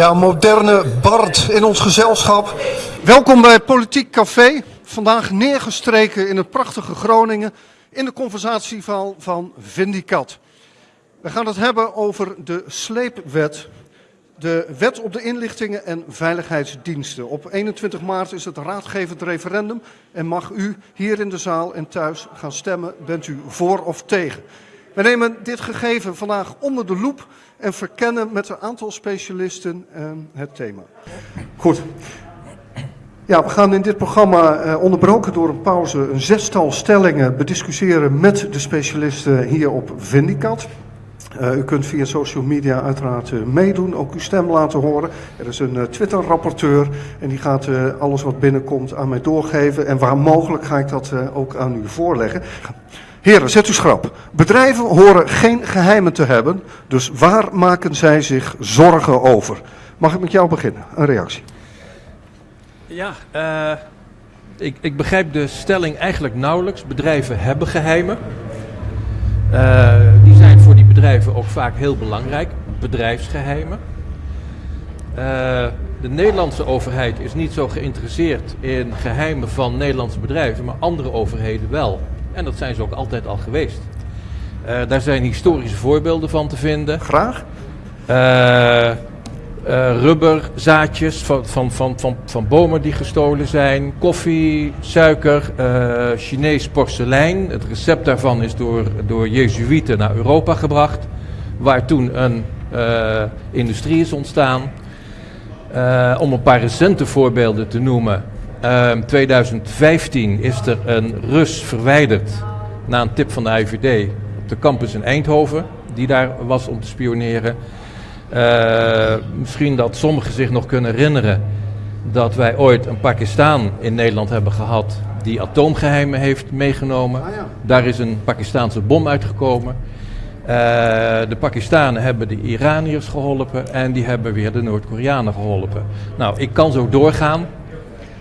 Ja, moderne Bart in ons gezelschap. Welkom bij Politiek Café. Vandaag neergestreken in het prachtige Groningen in de conversatieval van Vindicat. We gaan het hebben over de sleepwet. De wet op de inlichtingen en veiligheidsdiensten. Op 21 maart is het raadgevend referendum en mag u hier in de zaal en thuis gaan stemmen. Bent u voor of tegen? We nemen dit gegeven vandaag onder de loep en verkennen met een aantal specialisten eh, het thema. Goed. Ja, we gaan in dit programma, eh, onderbroken door een pauze, een zestal stellingen bediscussiëren met de specialisten hier op Vindicat. Uh, u kunt via social media uiteraard uh, meedoen, ook uw stem laten horen. Er is een Twitter-rapporteur en die gaat alles wat binnenkomt aan mij doorgeven. En waar mogelijk ga ik dat ook aan u voorleggen. Heren, zet u schrap. Bedrijven horen geen geheimen te hebben, dus waar maken zij zich zorgen over? Mag ik met jou beginnen? Een reactie. Ja, uh, ik, ik, begrijp de stelling eigenlijk nauwelijks. Bedrijven hebben geheimen. Uh, die zijn voor die bedrijven ook vaak heel belangrijk. Bedrijfsgeheimen. Uh, de Nederlandse overheid is niet zo geïnteresseerd in geheimen van Nederlandse bedrijven, maar andere overheden wel. En dat zijn ze ook altijd al geweest. Uh, daar zijn historische voorbeelden van te vinden. Graag. Uh, uh, rubberzaadjes van, van, van, van, van bomen die gestolen zijn. Koffie, suiker, Chinees porselein. Het recept daarvan is door, door Jezuïeten naar Europa gebracht. Waar toen een industrie is ontstaan. om een paar recente voorbeelden te noemen. Uh, ehm, 2015 is er een Rus verwijderd na een tip van de IVD op de campus in Eindhoven, die daar was om te spioneren. Uh, misschien dat sommigen zich nog kunnen herinneren dat wij ooit een Pakistan in Nederland hebben gehad die atoomgeheimen heeft meegenomen. Ah, ja. Daar is een Pakistaanse bom uitgekomen. Uh, de Pakistanen hebben de Iraniërs geholpen en die hebben weer de Noord-Koreanen geholpen. Nou, ik kan zo doorgaan.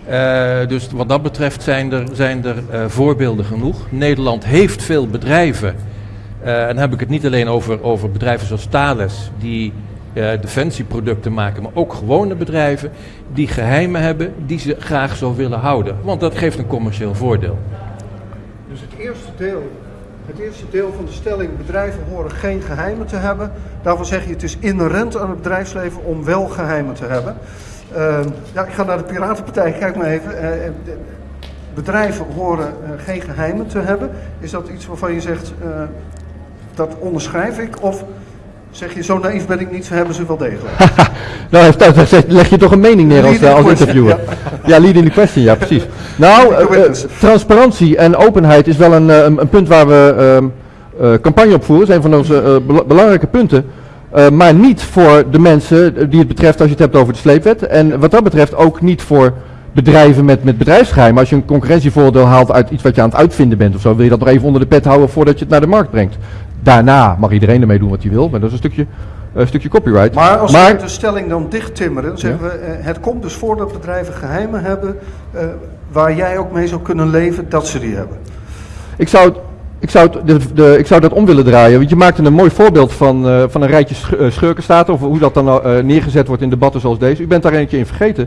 Uh, dus wat dat betreft zijn er, zijn er uh, voorbeelden genoeg. Nederland heeft veel bedrijven. Uh, en dan heb ik het niet alleen over, over bedrijven zoals Thales, die defensieproducten maken, maar ook gewone bedrijven die geheimen hebben die ze graag zo willen houden. Want dat geeft een commercieel voordeel. Dus het eerste deel, het eerste deel van de stelling, bedrijven horen geen geheimen te hebben. Daarvan zeg je het is inherent aan het bedrijfsleven om wel geheimen te hebben. Uh, ja, ik ga naar de Piratenpartij, kijk maar even. Uh, bedrijven horen uh, geen geheimen te hebben. Is dat iets waarvan je zegt, dat onderschrijf ik? Of zeg je, zo naïef ben ik niet, ze hebben ze wel degelijk? nou, leg je toch een mening neer als, als interviewer. Ja. ja, lead in the question, ja precies. Nou, transparantie en openheid is wel een, een, een punt waar we ehm, campagne op voeren. Dat is een van onze belangrijke punten. Uh, maar niet voor de mensen die het betreft als je het hebt over de sleepwet. En wat dat betreft ook niet voor bedrijven met, met bedrijfsgeheim. Als je een concurrentievoordeel haalt uit iets wat je aan het uitvinden bent of zo, wil je dat nog even onder de pet houden voordat je het naar de markt brengt. Daarna mag iedereen ermee doen wat hij wil, maar dat is een stukje, een stukje copyright. Maar als we de stelling dan dicht timmeren, dan zeggen we, uh, het komt dus voor dat bedrijven geheimen hebben uh, waar jij ook mee zou kunnen leven dat ze die hebben. Ik zou ik zou, de, de, ik zou dat om willen draaien. Want je maakte een mooi voorbeeld van, uh, van een rijtje sch schurkenstaten. Of hoe dat dan uh, neergezet wordt in debatten zoals deze. U bent daar eentje in vergeten.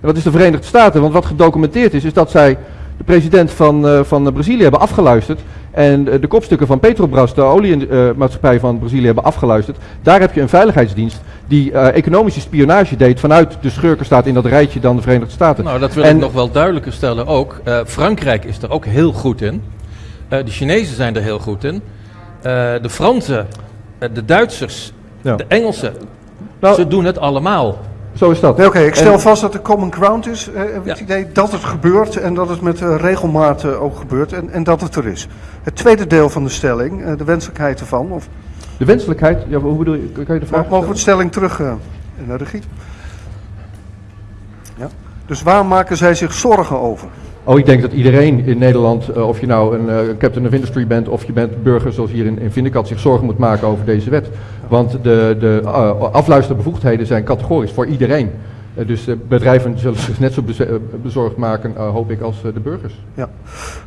En dat is de Verenigde Staten. Want wat gedocumenteerd is, is dat zij de president van, van Brazilië hebben afgeluisterd. En de kopstukken van Petrobras, de oliemaatschappij van Brazilië, hebben afgeluisterd. Daar heb je een veiligheidsdienst die economische spionage deed vanuit de schurkenstaat in dat rijtje dan de Verenigde Staten. Nou, dat wil en, ik nog wel duidelijker stellen ook. Frankrijk is er ook heel goed in. Uh, de Chinezen zijn er heel goed in. Uh, de Fransen, uh, de Duitsers, ja. de Engelsen. Nou, ze doen het allemaal. Zo is dat. Oké, okay, ik stel en, vast dat er common ground is. het ja. idee dat het gebeurt en dat het met regelmaat ook gebeurt en, en, dat het er is. Het tweede deel van de stelling, de wenselijkheid ervan. Of... De wenselijkheid? Ja, hoe bedoel je? Kan je de vraag Mogen we de stelling terug naar de regie? Ja. Dus waar maken zij zich zorgen over? Oh, ik denk dat iedereen in Nederland, uh, of je nou een uh, captain of industry bent of je bent burger zoals hier in, in Vindicat, zich zorgen moet maken over deze wet. Want de, de uh, afluisterbevoegdheden zijn categorisch voor iedereen. Eh, dus bedrijven zullen zich net zo bezorgd maken, hoop ik, als de burgers. Ja.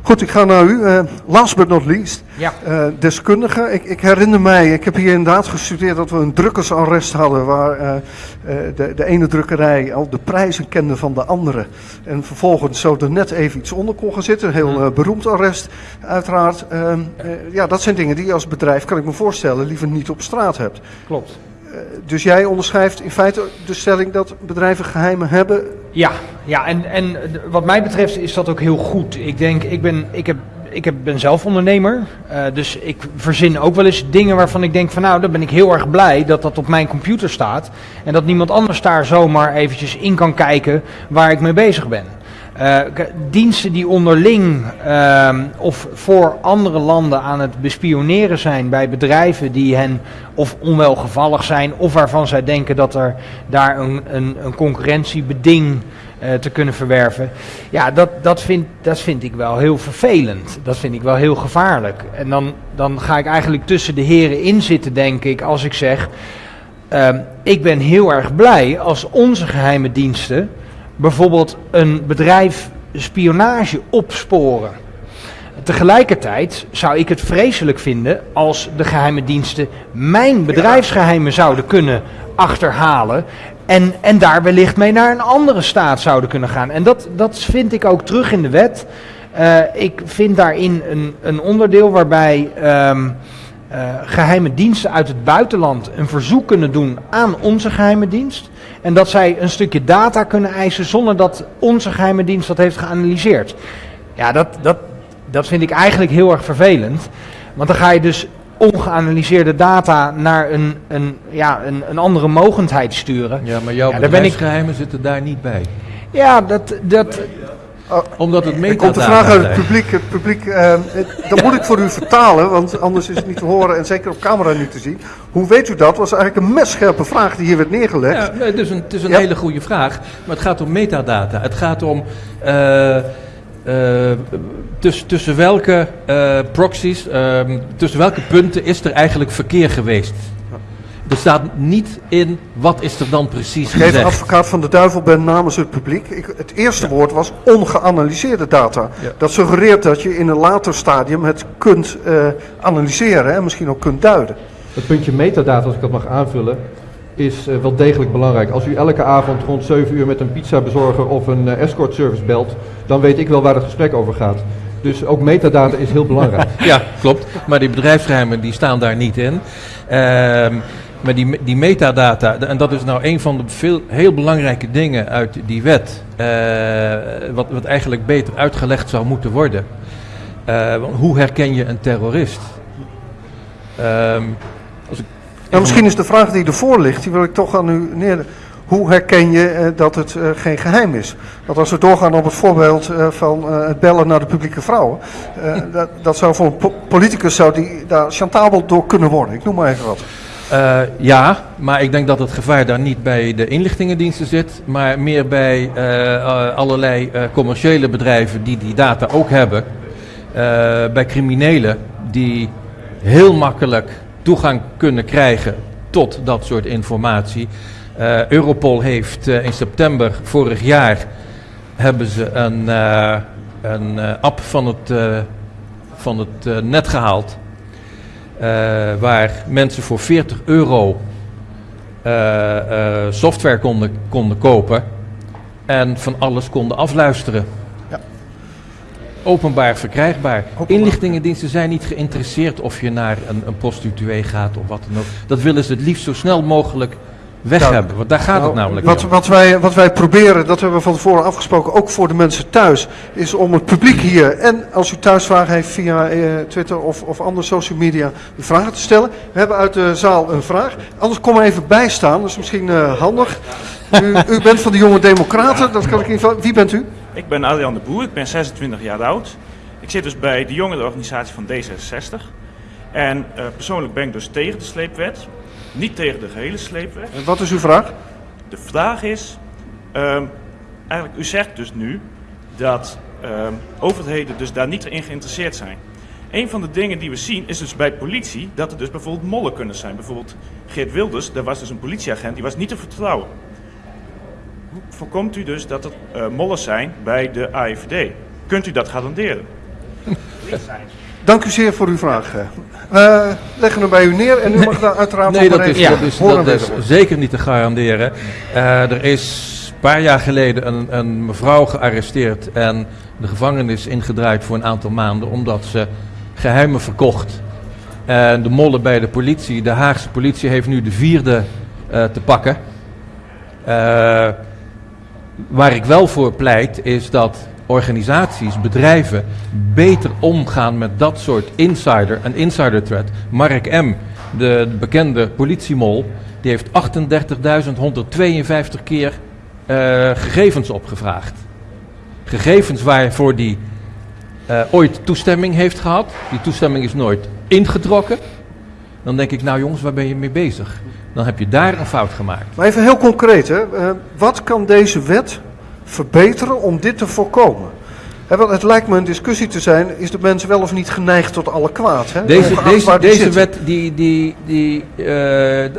Goed, ik ga naar u. last but not least, ja. deskundige. Ik, ik, herinner mij, ik heb hier inderdaad gestudeerd dat we een drukkersarrest hadden, waar de, de, ene drukkerij al de prijzen kende van de andere. En vervolgens zo er net even iets onder kon gaan zitten. Een heel beroemd arrest, uiteraard. Ehm, ja, dat zijn dingen die je als bedrijf, kan ik me voorstellen, liever niet op straat hebt. Klopt. Eh, dus jij onderschrijft in feite de stelling dat bedrijven geheimen hebben? Ja, ja en, en wat mij betreft is dat ook heel goed. Ik denk, ik ben, ik heb, ik heb, ben zelf ondernemer. Uh, dus ik verzin ook wel eens dingen waarvan ik denk van nou, dan ben ik heel erg blij dat dat op mijn computer staat. En dat niemand anders daar zomaar eventjes in kan kijken waar ik mee bezig ben. Uh, diensten die onderling uh, of voor andere landen aan het bespioneren zijn bij bedrijven die hen of onwelgevallig zijn of waarvan zij denken dat er daar een, een, een concurrentiebeding uh, te kunnen verwerven. Ja, dat, dat, vind, dat vind ik wel heel vervelend. Dat vind ik wel heel gevaarlijk. En dan, dan ga ik eigenlijk tussen de heren in zitten, denk ik, als ik zeg. Uh, ik ben heel erg blij als onze geheime diensten bijvoorbeeld een bedrijf spionage opsporen. Tegelijkertijd zou ik het vreselijk vinden als de geheime diensten mijn bedrijfsgeheimen zouden kunnen achterhalen. En, en daar wellicht mee naar een andere staat zouden kunnen gaan. En dat, dat vind ik ook terug in de wet. Uh, ik vind daarin een, een onderdeel waarbij um, uh, geheime diensten uit het buitenland een verzoek kunnen doen aan onze geheime dienst. En dat zij een stukje data kunnen eisen zonder dat onze geheime dienst dat heeft geanalyseerd. Ja, dat, dat, dat vind ik eigenlijk heel erg vervelend. Want dan ga je dus ongeanalyseerde data naar een, een, ja, een, een andere mogendheid sturen. Ja, maar jouw ja, bedrijfsgeheimen zitten daar niet bij. Ja, dat, dat, Oh, Omdat het metadata komt de vraag uit het publiek. Het publiek uh, dat moet ik voor u vertalen, want anders is het niet te horen en zeker op camera niet te zien. Hoe weet u dat? was eigenlijk een messcherpe vraag die hier werd neergelegd. Ja, het is een, het is een hele goede vraag, maar het gaat om metadata. Het gaat om uh, uh, tussen, tussen welke proxies, ehm, tussen welke punten is er eigenlijk verkeer geweest. Er staat niet in wat is er dan precies gezegd. Even advocaat van de duivel ben namens het publiek. Ik, het eerste woord was ongeanalyseerde data. Dat suggereert dat je in een later stadium het kunt uh, analyseren en misschien ook kunt duiden. Het puntje metadata, als ik dat mag aanvullen, is uh, wel degelijk belangrijk. Als u elke avond rond 7 uur met een pizzabezorger of een uh, escort service belt, dan weet ik wel waar het gesprek over gaat. Dus ook metadata is heel belangrijk. ja, klopt. Maar die bedrijfsgeheimen die staan daar niet in. Ehm maar die, die metadata, en dat is nou een van de veel, heel belangrijke dingen uit die wet, uh, wat, wat eigenlijk beter uitgelegd zou moeten worden. Uh, hoe herken je een terrorist? Um, als nou, misschien is de vraag die ervoor ligt, die wil ik toch aan u neer. Hoe herken je uh, dat het geen geheim is? Want als we doorgaan op het voorbeeld van het bellen naar de publieke vrouwen, dat, dat, zou voor een po politicus zou die daar chantabel door kunnen worden. Ik noem maar even wat. Uh, ja, maar ik denk dat het gevaar daar niet bij de inlichtingendiensten zit, maar meer bij uh, allerlei uh, commerciële bedrijven die die data ook hebben. bij criminelen die heel makkelijk toegang kunnen krijgen tot dat soort informatie. Europol heeft in september vorig jaar hebben ze een, een app van het, van het net gehaald waar mensen voor 40 euro uh, uh, software konden, konden kopen en van alles konden afluisteren. Ja. Openbaar verkrijgbaar. Openbaar. Inlichtingendiensten zijn niet geïnteresseerd of je naar een, een prostituee gaat of wat dan ook. Dat willen ze het liefst zo snel mogelijk weg nou, hebben. Want daar gaat het nou, namelijk wat, wat, wij, wat wij proberen, dat hebben we van tevoren afgesproken, ook voor de mensen thuis, is om het publiek hier en als u thuisvragen heeft via eh, Twitter of, of andere social media, vragen te stellen. We hebben uit de zaal een vraag. Anders kom er even bij staan, dat is misschien uh, handig. U, u, bent van de Jonge Democraten, dat kan ik niet Wie bent u? Ik ben Adrian de Boer, ik ben 26 jaar oud. Ik zit dus bij de jongerenorganisatie van D66. En uh, persoonlijk ben ik dus tegen de sleepwet. Niet tegen de gehele sleepweg. En wat is uw vraag? De vraag is, um, eigenlijk u zegt dus nu dat um, overheden dus daar niet in geïnteresseerd zijn. Een van de dingen die we zien is dus bij politie dat er dus bijvoorbeeld mollen kunnen zijn. Bijvoorbeeld Geert Wilders, daar was dus een politieagent, die was niet te vertrouwen. voorkomt u dus dat er uh, mollen zijn bij de AIVD? Kunt u dat garanderen? Dank u zeer voor uw vraag. We leggen hem bij u neer en u mag daar uiteraard nee, dat is, ja. dat is, dat is zeker niet te garanderen. Uh, er is een paar jaar geleden een, een, mevrouw gearresteerd en de gevangenis ingedraaid voor een aantal maanden omdat ze geheimen verkocht. En de mollen bij de politie, de Haagse politie heeft nu de vierde uh, te pakken. Uh, waar ik wel voor pleit is dat organisaties, bedrijven beter omgaan met dat soort insider en insider threat. Mark M., de, bekende politiemol, die heeft 38.152 keer uh, gegevens opgevraagd. Gegevens waarvoor die uh, ooit toestemming heeft gehad. Die toestemming is nooit ingetrokken. Dan denk ik, nou jongens, waar ben je mee bezig? Dan heb je daar een fout gemaakt. Maar even heel concreet, hè? Uh, wat kan deze wet verbeteren om dit te voorkomen? He, want het lijkt me een discussie te zijn, is de mens wel of niet geneigd tot alle kwaad? Hè? Deze, deze, deze wet, die, die, die, uh,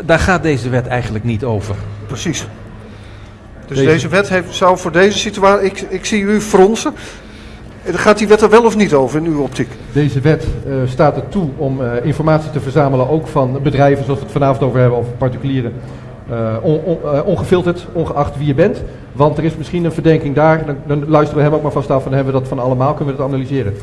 daar gaat deze wet eigenlijk niet over. Precies. Dus deze, deze wet heeft, zou voor deze situatie, ik, ik zie u fronsen, Gaat die wet er wel of niet over in uw optiek? Deze wet uh, staat er toe om uh, informatie te verzamelen, ook van bedrijven zoals we het vanavond over hebben, of particulieren. Uh, on, on, ongefilterd, ongeacht wie je bent. Want er is misschien een verdenking daar, dan, dan luisteren we hem ook maar vast af en hebben we dat van allemaal, kunnen we dat analyseren.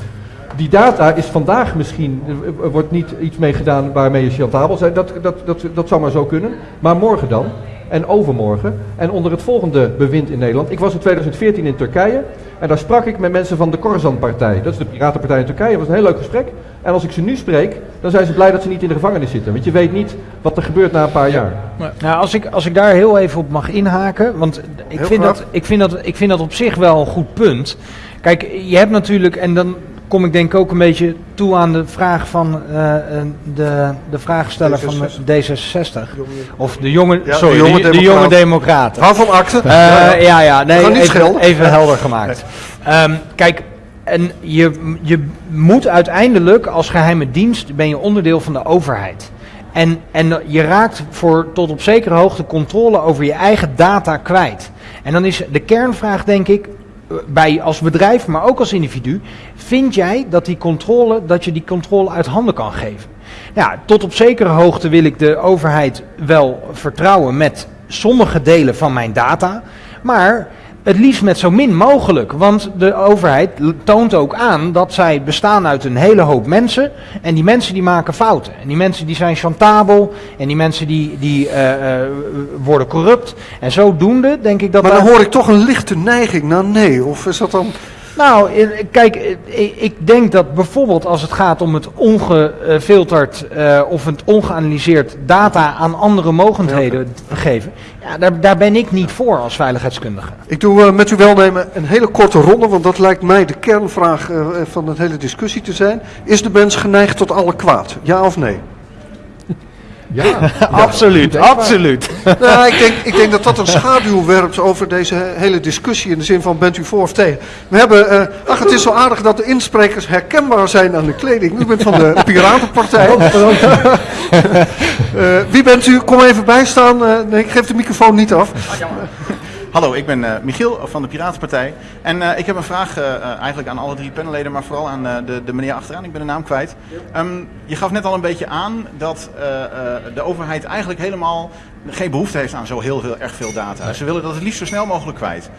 Die data is vandaag misschien, er wordt niet iets mee gedaan waarmee je chantabel bent, dat, dat, dat, dat zou maar zo kunnen. Maar morgen dan, en overmorgen, en onder het volgende bewind in Nederland. Ik was in 2014 in Turkije. En daar sprak ik met mensen van de Korzan-partij. Dat is de Piratenpartij in Turkije. Dat was een heel leuk gesprek. En als ik ze nu spreek, dan zijn ze blij dat ze niet in de gevangenis zitten. Want je weet niet wat er gebeurt na een paar jaar. Nou, als ik, als ik daar heel even op mag inhaken. Want ik vind, dat, ik, vind dat, ik vind dat op zich wel een goed punt. Kijk, je hebt natuurlijk, en dan kom ik denk ook een beetje toe aan de vraag van uh, de, de vraagsteller van D66. Of de jonge, sorry, de jonge, de, jonge democraten. Waarvan akte? Uh, ja, ja, ja, nee, even, even helder gemaakt. Um, kijk, en je, je moet uiteindelijk als geheime dienst, ben je onderdeel van de overheid. En, en je raakt voor tot op zekere hoogte controle over je eigen data kwijt. En dan is de kernvraag denk ik, bij als bedrijf, maar ook als individu, vind jij dat die controle, dat je die controle uit handen kan geven? Ja, tot op zekere hoogte wil ik de overheid wel vertrouwen met sommige delen van mijn data, maar het liefst met zo min mogelijk. Want de overheid toont ook aan dat zij bestaan uit een hele hoop mensen. En die mensen die maken fouten. En die mensen die zijn chantabel. En die mensen die, die uh, uh, worden corrupt. En zodoende denk ik dat... Maar dan hoor ik toch een lichte neiging naar nee. Of is dat dan... Nou, kijk, ik denk dat bijvoorbeeld als het gaat om het ongefilterd uh, of het ongeanalyseerd data aan andere mogendheden ja. geven, ja, daar, daar ben ik niet voor als veiligheidskundige. Ik doe uh, met uw welnemen een hele korte ronde, want dat lijkt mij de kernvraag uh, van de hele discussie te zijn. Is de mens geneigd tot alle kwaad? Ja of nee? Ja, absoluut, absoluut. Nou, ik, denk, ik denk dat dat een schaduw werpt over deze hele discussie in de zin van bent u voor of tegen. We hebben, uh, ach het is zo aardig dat de insprekers herkenbaar zijn aan de kleding. U bent van de Piratenpartij. uh, wie bent u? Kom even bijstaan. Uh, nee, ik geef de microfoon niet af. Hallo, ik ben uh, Michiel van de Piratenpartij. En uh, ik heb een vraag uh, eigenlijk aan alle drie panelleden, maar vooral aan de, de meneer achteraan. Ik ben de naam kwijt. Um, je gaf net al een beetje aan dat de overheid eigenlijk helemaal geen behoefte heeft aan zo heel, heel erg veel data. Ze willen dat het liefst zo snel mogelijk kwijt.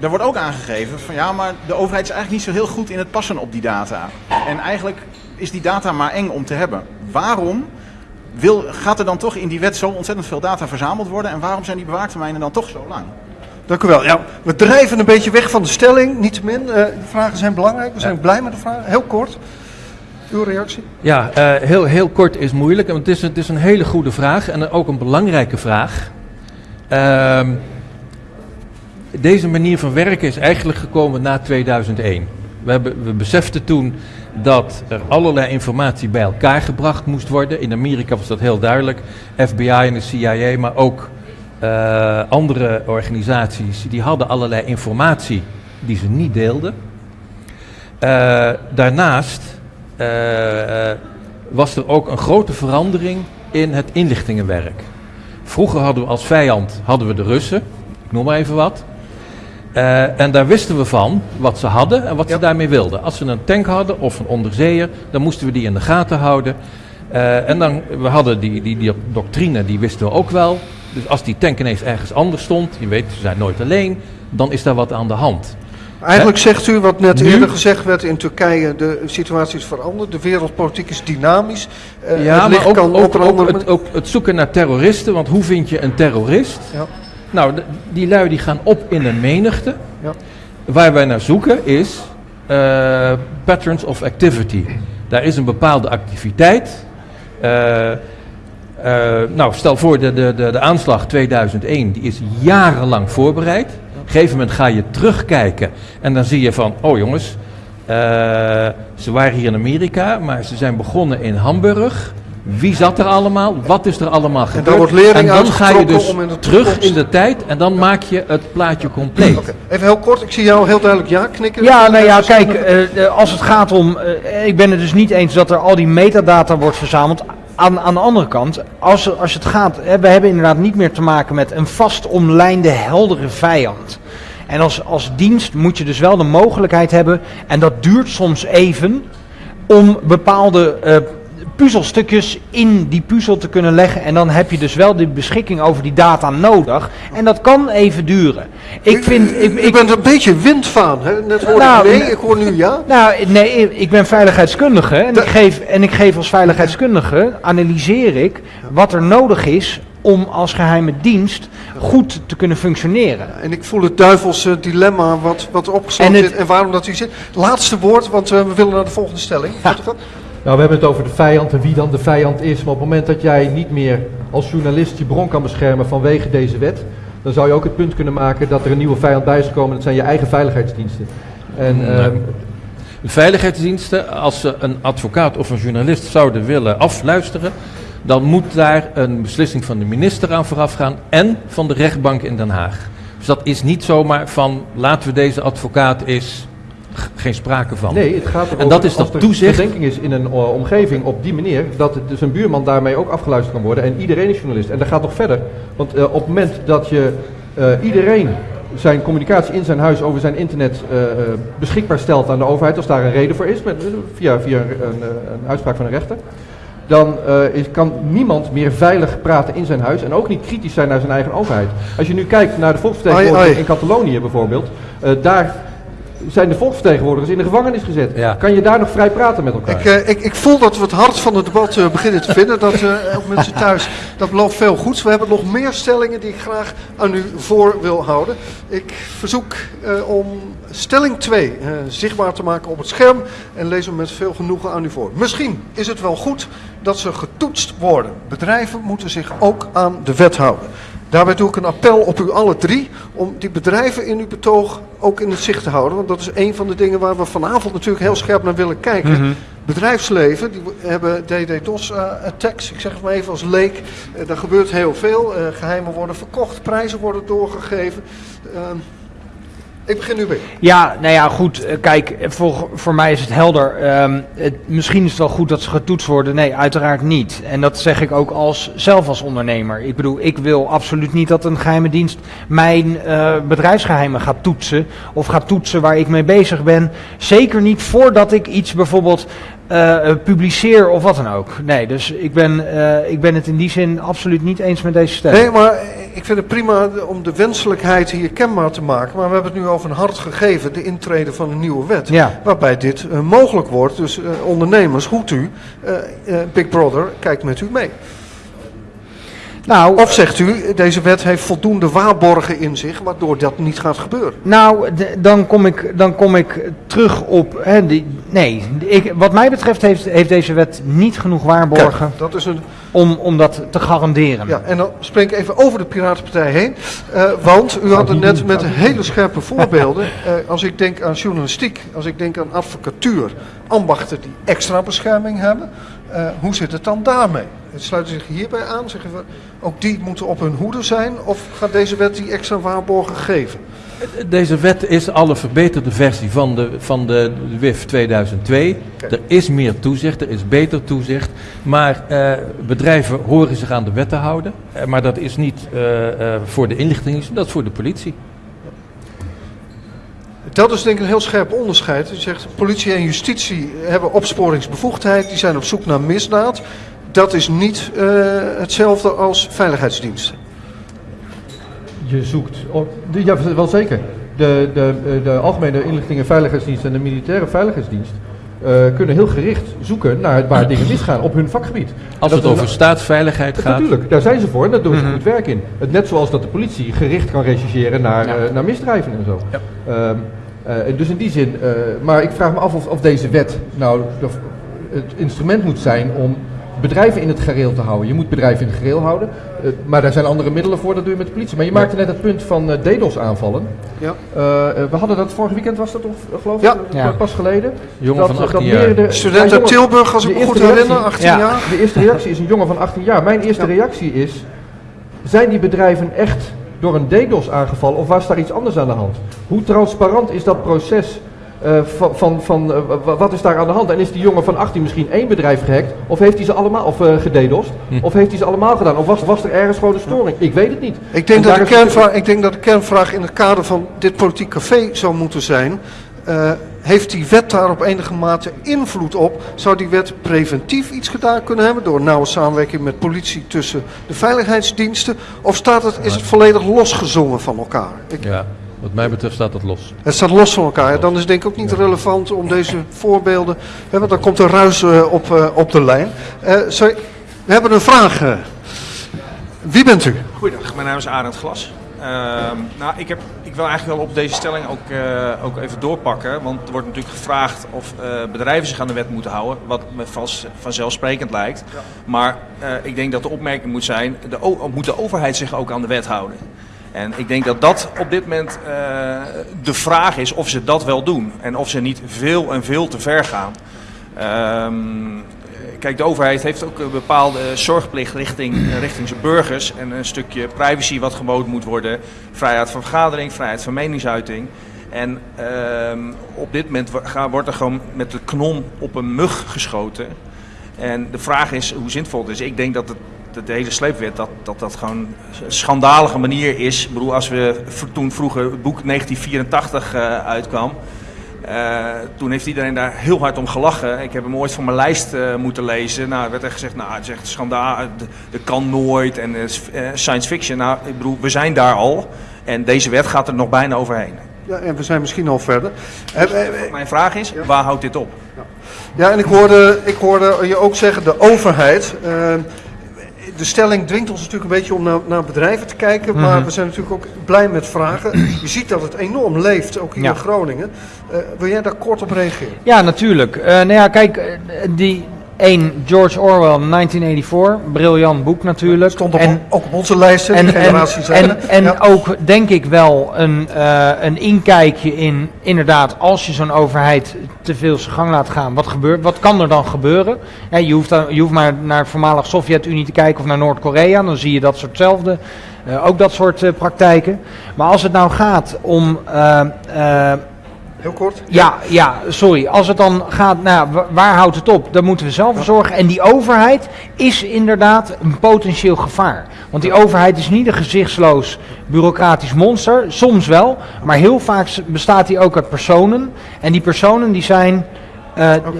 Er wordt ook aangegeven van ja, maar de overheid is eigenlijk niet zo heel goed in het passen op die data. En eigenlijk is die data maar eng om te hebben. Waarom wil, gaat er dan toch in die wet zo ontzettend veel data verzameld worden? En waarom zijn die bewaartermijnen dan toch zo lang? Dank u wel. Ja, we drijven een beetje weg van de stelling, niettemin. Uh, de vragen zijn belangrijk, we zijn ja. blij met de vragen. Heel kort, uw reactie? Ja, uh, heel, heel kort is moeilijk, want het is, het is een hele goede vraag en ook een belangrijke vraag. Uh, deze manier van werken is eigenlijk gekomen na 2001. We, hebben, we beseften toen dat er allerlei informatie bij elkaar gebracht moest worden. In Amerika was dat heel duidelijk. FBI en de CIA, maar ook uh, andere organisaties, die hadden allerlei informatie die ze niet deelden. Uh, daarnaast uh, was er ook een grote verandering in het inlichtingenwerk. Vroeger hadden we als vijand hadden we de Russen, ik noem maar even wat. Eh, en daar wisten we van wat ze hadden en wat Ja. ze daarmee wilden. Als ze een tank hadden of een onderzeeër, dan moesten we die in de gaten houden. Eh, en dan, we hadden die, die, die doctrine, die wisten we ook wel. Dus als die tank ineens ergens anders stond, je weet, ze zijn nooit alleen, dan is daar wat aan de hand. Eigenlijk zegt u wat net Nu- eerder gezegd werd in Turkije, de situatie is veranderd, de wereldpolitiek is dynamisch. Eh, ja, het maar ook, kan het, ook het zoeken naar terroristen, want hoe vind je een terrorist? Ja. Nou, die lui die gaan op in een menigte. Ja. Waar wij naar zoeken is eh, patterns of activity. Daar is een bepaalde activiteit. Eh, eh, nou, stel voor de, de, de, de aanslag 2001, die is jarenlang voorbereid. Op een gegeven moment ga je terugkijken en dan zie je van, oh jongens, eh, ze waren hier in Amerika, maar ze zijn begonnen in Hamburg. Wie zat er allemaal? Wat is er allemaal gebeurd? daar wordt lering en dan ga je dus om in de terug in de tijd en dan maak je het plaatje compleet. Oké, Even heel kort, ik zie jou heel duidelijk ja knikken. Ja, nou ja, kijk, eh, eh, als het gaat om. eh, ik ben het dus niet eens dat er al die metadata wordt verzameld. Aan, aan de andere kant, als, als het gaat. We hebben inderdaad niet meer te maken met een vast omlijnde, heldere vijand. En als, als dienst moet je dus wel de mogelijkheid hebben. En dat duurt soms even. Om bepaalde eh, puzzelstukjes in die puzzel te kunnen leggen. En dan heb je dus wel de beschikking over die data nodig. En dat kan even duren. Ik vind. Ik, U ik, bent een beetje windvaan, hè? Net hoorde Nou, ik nee, ik hoor nu ja. Nou, nee, ik ben veiligheidskundige en, ik geef, en ik geef als veiligheidskundige, analyseer ik wat er nodig is om als geheime dienst goed te kunnen functioneren. En ik voel het duivelse dilemma wat, wat opgesloten En het- en waarom dat hier zit. Laatste woord, want eh, we willen naar de volgende stelling. Ja. Nou, we hebben het over de vijand en wie dan de vijand is. Maar op het moment dat jij niet meer als journalist je bron kan beschermen vanwege deze wet, dan zou je ook het punt kunnen maken dat er een nieuwe vijand bij is gekomen. Dat zijn je eigen veiligheidsdiensten. En, Nee. ehm, De veiligheidsdiensten, als ze een advocaat of een journalist zouden willen afluisteren, dan moet daar een beslissing van de minister aan vooraf gaan en van de rechtbank in Den Haag. Dus dat is niet zomaar van laten we deze advocaat is geen sprake van. nee, het gaat erover En dat is dat toezicht. verdenking is in een eh, omgeving op die manier, dat het, dus een buurman daarmee ook afgeluisterd kan worden. En iedereen is journalist. En dat gaat nog verder. Want eh, op het moment dat je eh, iedereen zijn communicatie in zijn huis over zijn internet eh, eh, beschikbaar stelt aan de overheid, als daar een reden voor is, met, via, via een, een, een uitspraak van een rechter, dan eh, is, kan niemand meer veilig praten in zijn huis en ook niet kritisch zijn naar zijn eigen overheid. Als je nu kijkt naar de ai. in Catalonië bijvoorbeeld, eh, daar zijn de volksvertegenwoordigers in de gevangenis gezet. Ja. Kan je daar nog vrij praten met elkaar? Ik, eh, ik, ik voel dat we het hart van het debat eh, beginnen te vinden. Dat eh, ook mensen thuis, dat belooft veel goeds. We hebben nog meer stellingen die ik graag aan u voor wil houden. Ik verzoek eh, om stelling 2 eh, zichtbaar te maken op het scherm. En lees hem met veel genoegen aan u voor. Misschien is het wel goed dat ze getoetst worden. Bedrijven moeten zich ook aan de wet houden. Daarbij doe ik een appel op u alle drie om die bedrijven in uw betoog ook in het zicht te houden. Want dat is een van de dingen waar we vanavond natuurlijk heel scherp naar willen kijken. Bedrijfsleven, die hebben DDoS-attacks, ik zeg het maar even als leek. Eh, daar gebeurt heel veel. Eh, geheimen worden verkocht, prijzen worden doorgegeven. Ik begin nu weer. Ja, nou ja, goed. eh, Kijk, voor, voor mij is het helder. Ehm, het, misschien is het wel goed dat ze getoetst worden. Nee, uiteraard niet. En dat zeg ik ook als, zelf als ondernemer. Ik bedoel, ik wil absoluut niet dat een geheime dienst mijn eh, bedrijfsgeheimen gaat toetsen. Of gaat toetsen waar ik mee bezig ben. Zeker niet voordat ik iets bijvoorbeeld eh, publiceer of wat dan ook. Nee, dus ik ben, ik ben het in die zin absoluut niet eens met deze stelling. Nee, maar ik vind het prima om de wenselijkheid hier kenbaar te maken. Maar we hebben het nu over een hard gegeven, de intrede van een nieuwe wet. Ja. Waarbij dit eh, mogelijk wordt. Dus eh, ondernemers, goed u, eh, Big Brother kijkt met u mee. Nou, Of zegt u, deze wet heeft voldoende waarborgen in zich, waardoor dat niet gaat gebeuren. Nou, dan kom ik, dan kom ik terug op. Hè, die, nee, ik, wat mij betreft heeft, heeft deze wet niet genoeg waarborgen Kijk, dat is een om, om dat te garanderen. Ja, en dan spring ik even over de Piratenpartij heen. eh, want u had het net met hele scherpe voorbeelden. Eh, als ik denk aan journalistiek, als ik denk aan advocatuur, ambachten die extra bescherming hebben. eh, hoe zit het dan daarmee? Het sluiten zich hierbij aan? Zeggen we, ook die moeten op hun hoede zijn? Of gaat deze wet die extra waarborgen geven? Deze wet is al een verbeterde versie van de, van de WIF 2002. Oké. Er is meer toezicht, er is beter toezicht. Maar eh, bedrijven horen zich aan de wet te houden. Eh, maar dat is niet eh, eh, voor de inlichtingendienst, dat is voor de politie. Dat is denk ik een heel scherp onderscheid. U zegt politie en justitie hebben opsporingsbevoegdheid, die zijn op zoek naar misdaad. Dat is niet uh, hetzelfde als veiligheidsdiensten. Je zoekt, op, ja wel zeker. De, de, de Algemene Inlichting en Veiligheidsdienst en de Militaire Veiligheidsdienst uh, kunnen heel gericht zoeken naar waar dingen misgaan op hun vakgebied. Als het over staatsveiligheid gaat. Natuurlijk, daar zijn ze voor en daar doen ze mm goed werk in. Het, net zoals dat de politie gericht kan rechercheren naar, ja. uh, naar misdrijven en zo. Ja. Uh, dus in die zin, maar ik vraag me af of, of deze wet nou het instrument moet zijn om bedrijven in het gereel te houden. Je moet bedrijven in het gereel houden, uh, maar daar zijn andere middelen voor, dat doe je met de politie. Maar je maakte net het punt van uh, DDoS-aanvallen. Ja. Uh, we hadden dat vorig weekend, was dat of, geloof ik, ja. pas geleden. Jongen dat, van 18 jaar. De, Student uit Tilburg, als ik me goed herinner, 18 ja. jaar. De eerste reactie is een jongen van 18 jaar. Mijn eerste reactie is, zijn die bedrijven echt door een DDoS aangevallen of was daar iets anders aan de hand? Hoe transparant is dat proces uh, van, van, van uh, wat is daar aan de hand? En is die jongen van 18 misschien één bedrijf gehackt? Of heeft hij ze allemaal, of uh, gededost? Hm. Of heeft hij ze allemaal gedaan? Of was, was er ergens gewoon een storing? Ik weet het niet. Ik denk, dat de, kernvraag, ik denk dat de kernvraag in het kader van dit politiek café zou moeten zijn. heeft die wet daar op enige mate invloed op? Zou die wet preventief iets gedaan kunnen hebben door nauwe samenwerking met politie tussen de veiligheidsdiensten? Of staat het, is het volledig losgezongen van elkaar? Ik, ja. Wat mij betreft staat dat los. Het staat los van elkaar. Dan is het denk ik ook niet relevant om deze voorbeelden. Hè, want dan komt er ruis uh, op, uh, op de lijn. Uh, sorry, we hebben een vraag. Wie bent u? Goedendag, mijn naam is Arend Glas. nou, ik, heb, ik wil eigenlijk wel op deze stelling ook, ook even doorpakken. Want er wordt natuurlijk gevraagd of bedrijven zich aan de wet moeten houden. Wat me vast vanzelfsprekend lijkt. Ja. Maar ik denk dat de opmerking moet zijn: de, moet de overheid zich ook aan de wet houden? En ik denk dat dat op dit moment uh, de vraag is of ze dat wel doen. En of ze niet veel en veel te ver gaan. Um, kijk, de overheid heeft ook een bepaalde zorgplicht richting, richting zijn burgers. En een stukje privacy wat geboden moet worden. Vrijheid van vergadering, vrijheid van meningsuiting. En um, op dit moment wordt er gewoon met de knon op een mug geschoten. En de vraag is hoe zinvol het is. Ik denk dat het de, de hele sleepwet, dat, dat dat gewoon een schandalige manier is. Ik bedoel, als we toen vroeger het boek 1984 uh, uitkwam, uh, toen heeft iedereen daar heel hard om gelachen. Ik heb hem ooit van mijn lijst uh, moeten lezen. Nou, er werd er gezegd, nou, het is echt schandaal, dat kan nooit en science fiction. Nou, ik bedoel, we zijn daar al en deze wet gaat er nog bijna overheen. Ja, en we zijn misschien al verder. Mijn vraag is, ja. waar houdt dit op? Ja, ja en ik hoorde, ik hoorde je ook zeggen, de overheid de stelling dwingt ons natuurlijk een beetje om naar, naar bedrijven te kijken. Maar mhm. we zijn natuurlijk ook blij met vragen. Je ziet dat het enorm leeft, ook hier in Groningen. Uh, wil jij daar kort op reageren? Ja, natuurlijk. Uh, nou ja, kijk, uh, die, 1. George Orwell, 1984. Briljant boek natuurlijk. Stond op, en, ook op onze lijst, en, generaties. En, en, en ja. ook, denk ik wel, een, uh, een inkijkje in, inderdaad, als je zo'n overheid te veel zijn gang laat gaan, wat, gebeurt, wat kan er dan gebeuren? Ja, je, hoeft dan, je hoeft maar naar voormalig Sovjet-Unie te kijken of naar Noord-Korea, dan zie je dat soortzelfde, uh, ook dat soort uh, praktijken. Maar als het nou gaat om Heel kort? Ja, ja, sorry. Als het dan gaat, nou, waar houdt het op? Daar moeten we zelf voor zorgen. En die overheid is inderdaad een potentieel gevaar. Want die overheid is niet een gezichtsloos bureaucratisch monster. Soms wel, maar heel vaak bestaat die ook uit personen. En die personen die zijn... Uh, okay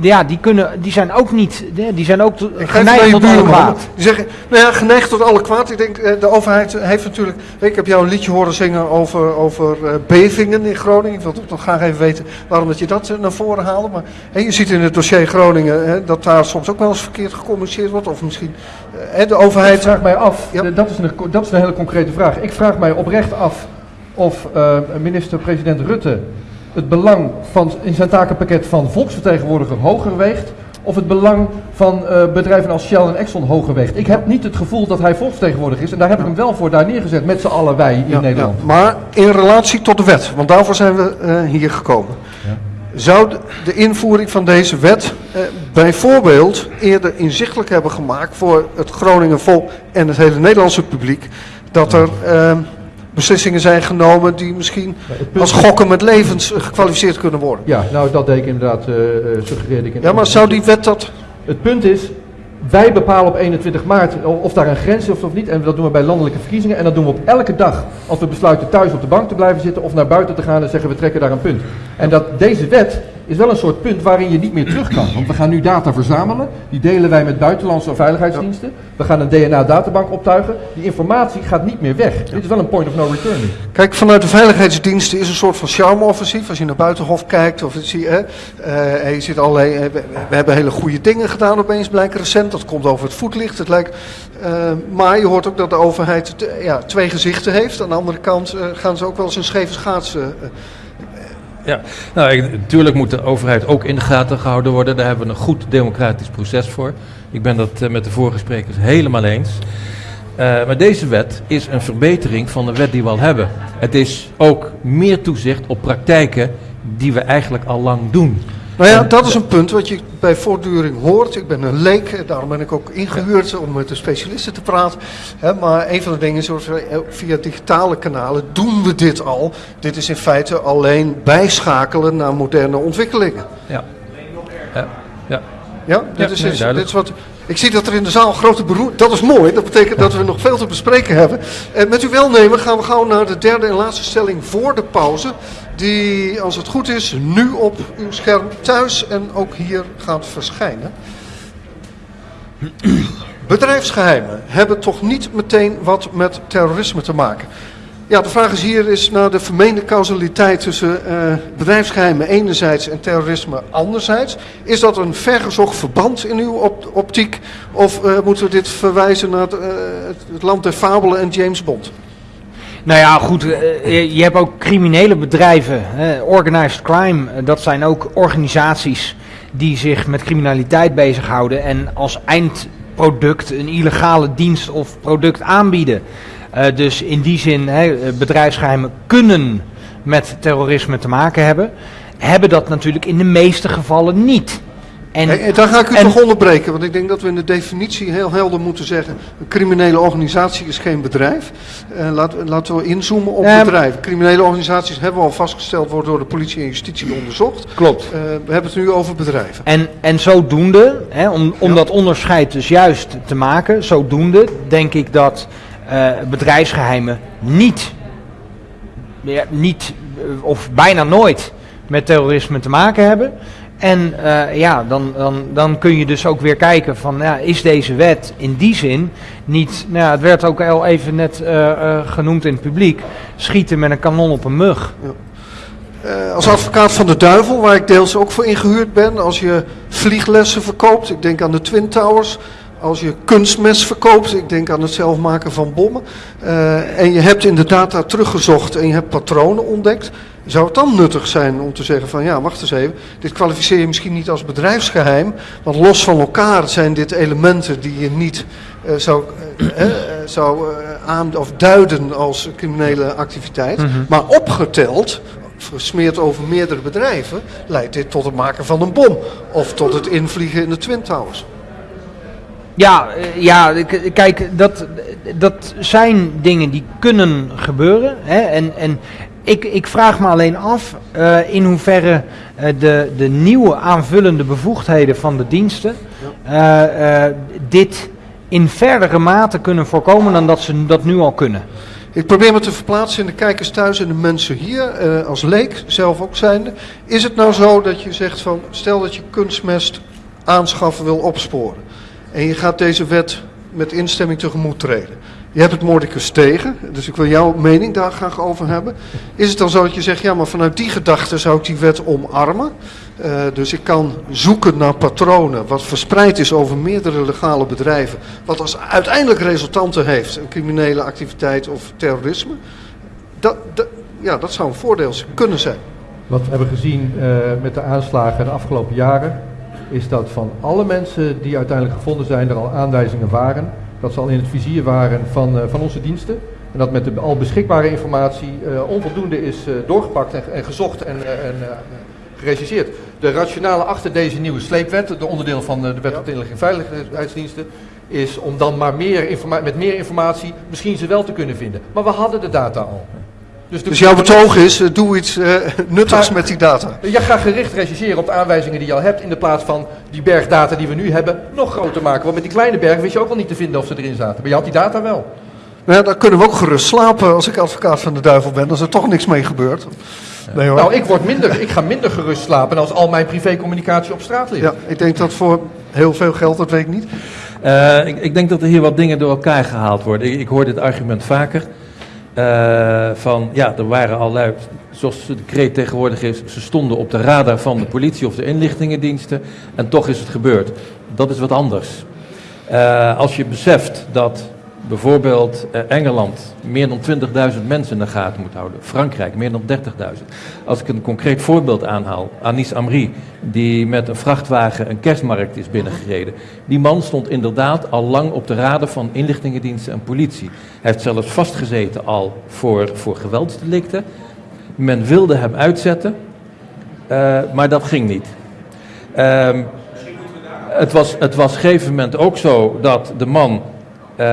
ja, die, kunnen, die zijn ook niet, die zijn ook geneigd tot alle kwaad. Die zeggen, nou ja, geneigd tot alle kwaad. Ik denk, eh, de overheid heeft natuurlijk, ik heb jou een liedje horen zingen over, over uh, bevingen in Groningen. Ik wil toch nog graag even weten waarom dat je dat uh, naar voren haalde. Maar hè, je ziet in het dossier Groningen hè, dat daar soms ook wel eens verkeerd gecommuniceerd wordt. Of misschien uh, de overheid... Ik vraag mij af, ja. dat, is een, dat is een hele concrete vraag. Ik vraag mij oprecht af of minister-president Rutte het belang van, in zijn takenpakket van volksvertegenwoordiger hoger weegt of het belang van uh, bedrijven als Shell en Exxon hoger weegt. Ik heb niet het gevoel dat hij volksvertegenwoordiger is en daar heb ik hem wel voor daar neergezet met z'n allen wij in ja, Nederland. Ja. Maar in relatie tot de wet, want daarvoor zijn we uh, hier gekomen. Ja. Zou de invoering van deze wet uh, bijvoorbeeld eerder inzichtelijk hebben gemaakt voor het Groningen volk en het hele Nederlandse publiek dat er beslissingen zijn genomen die misschien als gokken met levens gekwalificeerd kunnen worden. Ja, nou dat deed ik inderdaad, uh, suggereerde ik. Ja, maar zou die wet dat... Het punt is, wij bepalen op 21 maart of daar een grens is of niet. En dat doen we bij landelijke verkiezingen. En dat doen we op elke dag. Als we besluiten thuis op de bank te blijven zitten of naar buiten te gaan en zeggen we trekken daar een punt. En dat deze wet is wel een soort punt waarin je niet meer terug kan. Want we gaan nu data verzamelen. Die delen wij met buitenlandse veiligheidsdiensten. We gaan een DNA-databank optuigen. Die informatie gaat niet meer weg. Dit is wel een point of no return. Kijk, vanuit de veiligheidsdiensten is een soort van charme-offensief. Als je naar Buitenhof kijkt, of zie, hè, uh, je ziet allerlei, uh, we, we, hebben hele goede dingen gedaan opeens, blijkt recent. Dat komt over het voetlicht. Het lijkt, uh, maar je hoort ook dat de overheid ja, twee gezichten heeft. Aan de andere kant gaan ze ook wel eens een scheve schaatsen ja, nou, natuurlijk moet de overheid ook in de gaten gehouden worden. Daar hebben we een goed democratisch proces voor. Ik ben dat uh, met de vorige sprekers helemaal eens. Uh, maar deze wet is een verbetering van de wet die we al hebben. Het is ook meer toezicht op praktijken die we eigenlijk al lang doen. Nou ja, dat is een punt wat je bij voortduring hoort. Ik ben een leek, daarom ben ik ook ingehuurd om met de specialisten te praten. maar een van de dingen is, via digitale kanalen doen we dit al. Dit is in feite alleen bijschakelen naar moderne ontwikkelingen. Ja. Ja. Ja, ja dit, is, dit is wat... Ik zie dat er in de zaal grote beroering... Dat is mooi, dat betekent dat we nog veel te bespreken hebben. En met uw welnemen gaan we gauw naar de derde en laatste stelling voor de pauze die, als het goed is, nu op uw scherm thuis en ook hier gaat verschijnen. Bedrijfsgeheimen hebben toch niet meteen wat met terrorisme te maken. Ja, de vraag is hier is naar de vermeende causaliteit tussen uh, bedrijfsgeheimen enerzijds en terrorisme anderzijds. Is dat een vergezocht verband in uw op optiek of uh, moeten we dit verwijzen naar het, uh, het land der fabelen en James Bond? Nou ja, goed, eh, je hebt ook criminele bedrijven, organized crime, eh, dat zijn ook organisaties die zich met criminaliteit bezighouden en als eindproduct een illegale dienst of product aanbieden. Uh, dus in die zin, bedrijfsgeheimen kunnen met terrorisme te maken hebben, hebben dat natuurlijk in de meeste gevallen niet. En, hey, daar ga ik u toch onderbreken, want ik denk dat we in de definitie heel helder moeten zeggen: een criminele organisatie is geen bedrijf. Uh, laten, laten we inzoomen op uh, bedrijven. Criminele organisaties hebben we al vastgesteld, worden door de politie en justitie onderzocht. Klopt. Uh, we hebben het nu over bedrijven. En, en zodoende, hè, om, om ja. dat onderscheid dus juist te maken, zodoende denk ik dat eh, bedrijfsgeheimen niet, ja, niet of bijna nooit met terrorisme te maken hebben. En uh, ja, dan, dan, dan kun je dus ook weer kijken van, ja, is deze wet in die zin niet, nou het werd ook al even net genoemd in het publiek, schieten met een kanon op een mug. Ja. als advocaat van de duivel, waar ik deels ook voor ingehuurd ben, als je vlieglessen verkoopt, ik denk aan de Twin Towers, als je kunstmes verkoopt, ik denk aan het zelf maken van bommen, en je hebt in de data teruggezocht en je hebt patronen ontdekt, zou het dan nuttig zijn om te zeggen van ja, wacht eens even, dit kwalificeer je misschien niet als bedrijfsgeheim, want los van elkaar zijn dit elementen die je niet uh, zou, uh, uh, zou aan of duiden als criminele activiteit, mm -hmm. maar opgeteld, versmeerd over meerdere bedrijven, leidt dit tot het maken van een bom of tot het invliegen in de Twin Towers. Ja, ja, kijk, dat, dat zijn dingen die kunnen gebeuren. Hè? En, en ik, ik vraag me alleen af uh, in hoeverre uh, de, de nieuwe aanvullende bevoegdheden van de diensten uh, dit in verdere mate kunnen voorkomen dan dat ze dat nu al kunnen. Ik probeer me te verplaatsen in de kijkers thuis en de mensen hier, als leek, zelf ook zijnde. Is het nou zo dat je zegt van, stel dat je kunstmest aanschaffen wil opsporen. En je gaat deze wet met instemming tegemoet treden. Je hebt het moordicus tegen, dus ik wil jouw mening daar graag over hebben. Is het dan zo dat je zegt, ja, maar vanuit die gedachte zou ik die wet omarmen? Uh, dus ik kan zoeken naar patronen wat verspreid is over meerdere legale bedrijven, wat als uiteindelijk resultanten heeft, een criminele activiteit of terrorisme. Dat, ja, dat zou een voordeel kunnen zijn. Wat we hebben gezien uh, met de aanslagen de afgelopen jaren, is dat van alle mensen die uiteindelijk gevonden zijn, er al aanwijzingen waren dat ze al in het vizier waren van, uh, van onze diensten. En dat met de al beschikbare informatie uh, onvoldoende is uh, doorgepakt en, en, gezocht en, en. De rationale achter deze nieuwe sleepwet, de onderdeel van de wet op de inlichting en veiligheidsdiensten, is om dan maar meer met meer informatie misschien ze wel te kunnen vinden. Maar we hadden de data al. Dus, Dus jouw betoog is, eh, doe iets eh, nuttigs Maar- met die data. Je gaat gericht rechercheren op de aanwijzingen die je al hebt, in de plaats van die bergdata die we nu hebben nog groter maken. Want met die kleine berg wist je ook wel niet te vinden of ze erin zaten. Maar je had die data wel. Nou ja, dan kunnen we ook gerust slapen als ik advocaat van de duivel ben, als er toch niks mee gebeurt. Nee hoor. Nou, ik, word minder, ik ga minder gerust slapen als al mijn privécommunicatie op straat ligt. Ja, ik denk dat voor heel veel geld, dat weet ik niet. Eh, ik, ik denk dat er hier wat dingen door elkaar gehaald worden. Ik, ik hoor dit argument vaker. Eh, van ja, er waren al zoals de kreet tegenwoordig is, ze stonden op de radar van de politie of de inlichtingendiensten en toch is het gebeurd. Dat is wat anders. Eh, als je beseft dat bijvoorbeeld eh, Engeland meer dan 20.000 mensen in de gaten moet houden, Frankrijk meer dan 30.000. Als ik een concreet voorbeeld aanhaal, Anis Amri, die met een vrachtwagen een kerstmarkt is binnengereden. Die man stond inderdaad al lang op de radar van inlichtingendiensten en politie. Hij heeft zelfs vastgezeten al voor, voor geweldsdelicten. Men wilde hem uitzetten, eh, maar dat ging niet. Ehm, het was, het was op een gegeven moment ook zo dat de man, eh,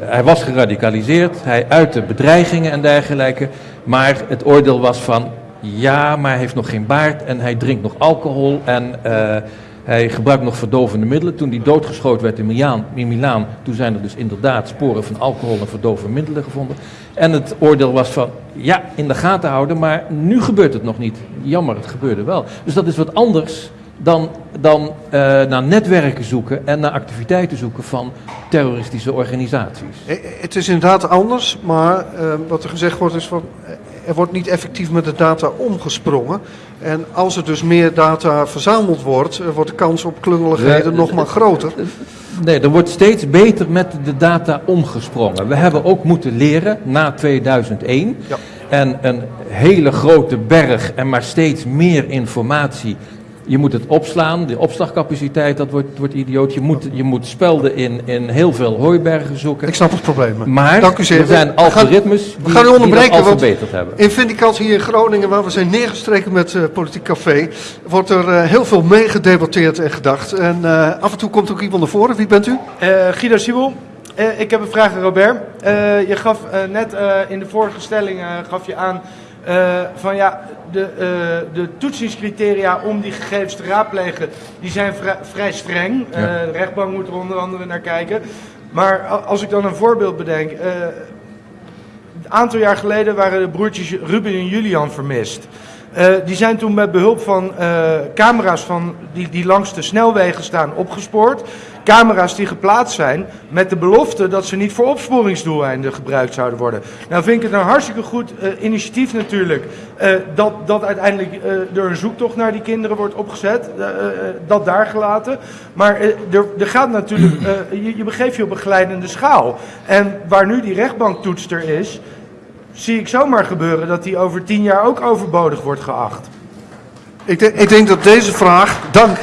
hij was geradicaliseerd, hij uitte bedreigingen en dergelijke, maar het oordeel was van, ja, maar hij heeft nog geen baard en hij drinkt nog alcohol en eh, hij gebruikt nog verdovende middelen. Toen hij doodgeschoten werd in Milaan, in Milaan, toen zijn er dus inderdaad sporen van alcohol en verdovende middelen gevonden. En het oordeel was van, ja, in de gaten houden, maar nu gebeurt het nog niet. Jammer, het gebeurde wel. Dus dat is wat anders dan, dan eh, naar netwerken zoeken en naar activiteiten zoeken van terroristische organisaties. Eh, Het is inderdaad anders, maar eh, wat er gezegd wordt is van, eh, er wordt niet effectief met de data omgesprongen. En als er dus meer data verzameld wordt, eh, wordt de kans op klungeligheden nog maar groter. Nee, er wordt steeds beter met de data omgesprongen. We hebben ook moeten leren na 2001. Ja. En een hele grote berg en maar steeds meer informatie. Je moet het opslaan, de opslagcapaciteit, dat wordt, wordt idioot. Je moet, je moet spelden in, in heel veel hooibergen zoeken. Ik snap het probleem. Maar Dank u zeer. er zijn We gaan- algoritmes we gaan u die, die onderbreken, dat al verbeterd hebben. In Vindicat hier in Groningen, waar we zijn neergestreken met eh, Politiek Café, wordt er eh, heel veel meegedebatteerd en gedacht. En eh, af en toe komt ook iemand naar voren. Wie bent u? Eh, Guido Siebel, Eh, ik heb een vraag aan Robert. Eh, je gaf net eh, in de vorige stelling eh, gaf je aan eh, van ja, de, eh, de toetsingscriteria om die gegevens te raadplegen, die zijn vrij, vrij streng. Eh, de rechtbank moet er onder andere naar kijken. Maar als ik dan een voorbeeld bedenk. een aantal jaar geleden waren de broertjes Ruben en Julian vermist. Eh, die zijn toen met behulp van eh, camera's van die, die langs de snelwegen staan opgespoord. Camera's die geplaatst zijn met de belofte dat ze niet voor opsporingsdoeleinden gebruikt zouden worden. Nou vind ik het een hartstikke goed eh, initiatief natuurlijk dat, dat uiteindelijk er een zoektocht naar die kinderen wordt opgezet. dat daar gelaten. Maar er, er gaat natuurlijk, je, je begeeft je op een glijdende schaal. En waar nu die rechtbanktoetster is, zie ik zomaar gebeuren dat die over tien jaar ook overbodig wordt geacht. Ik, denk- ik denk dat deze vraag, dank,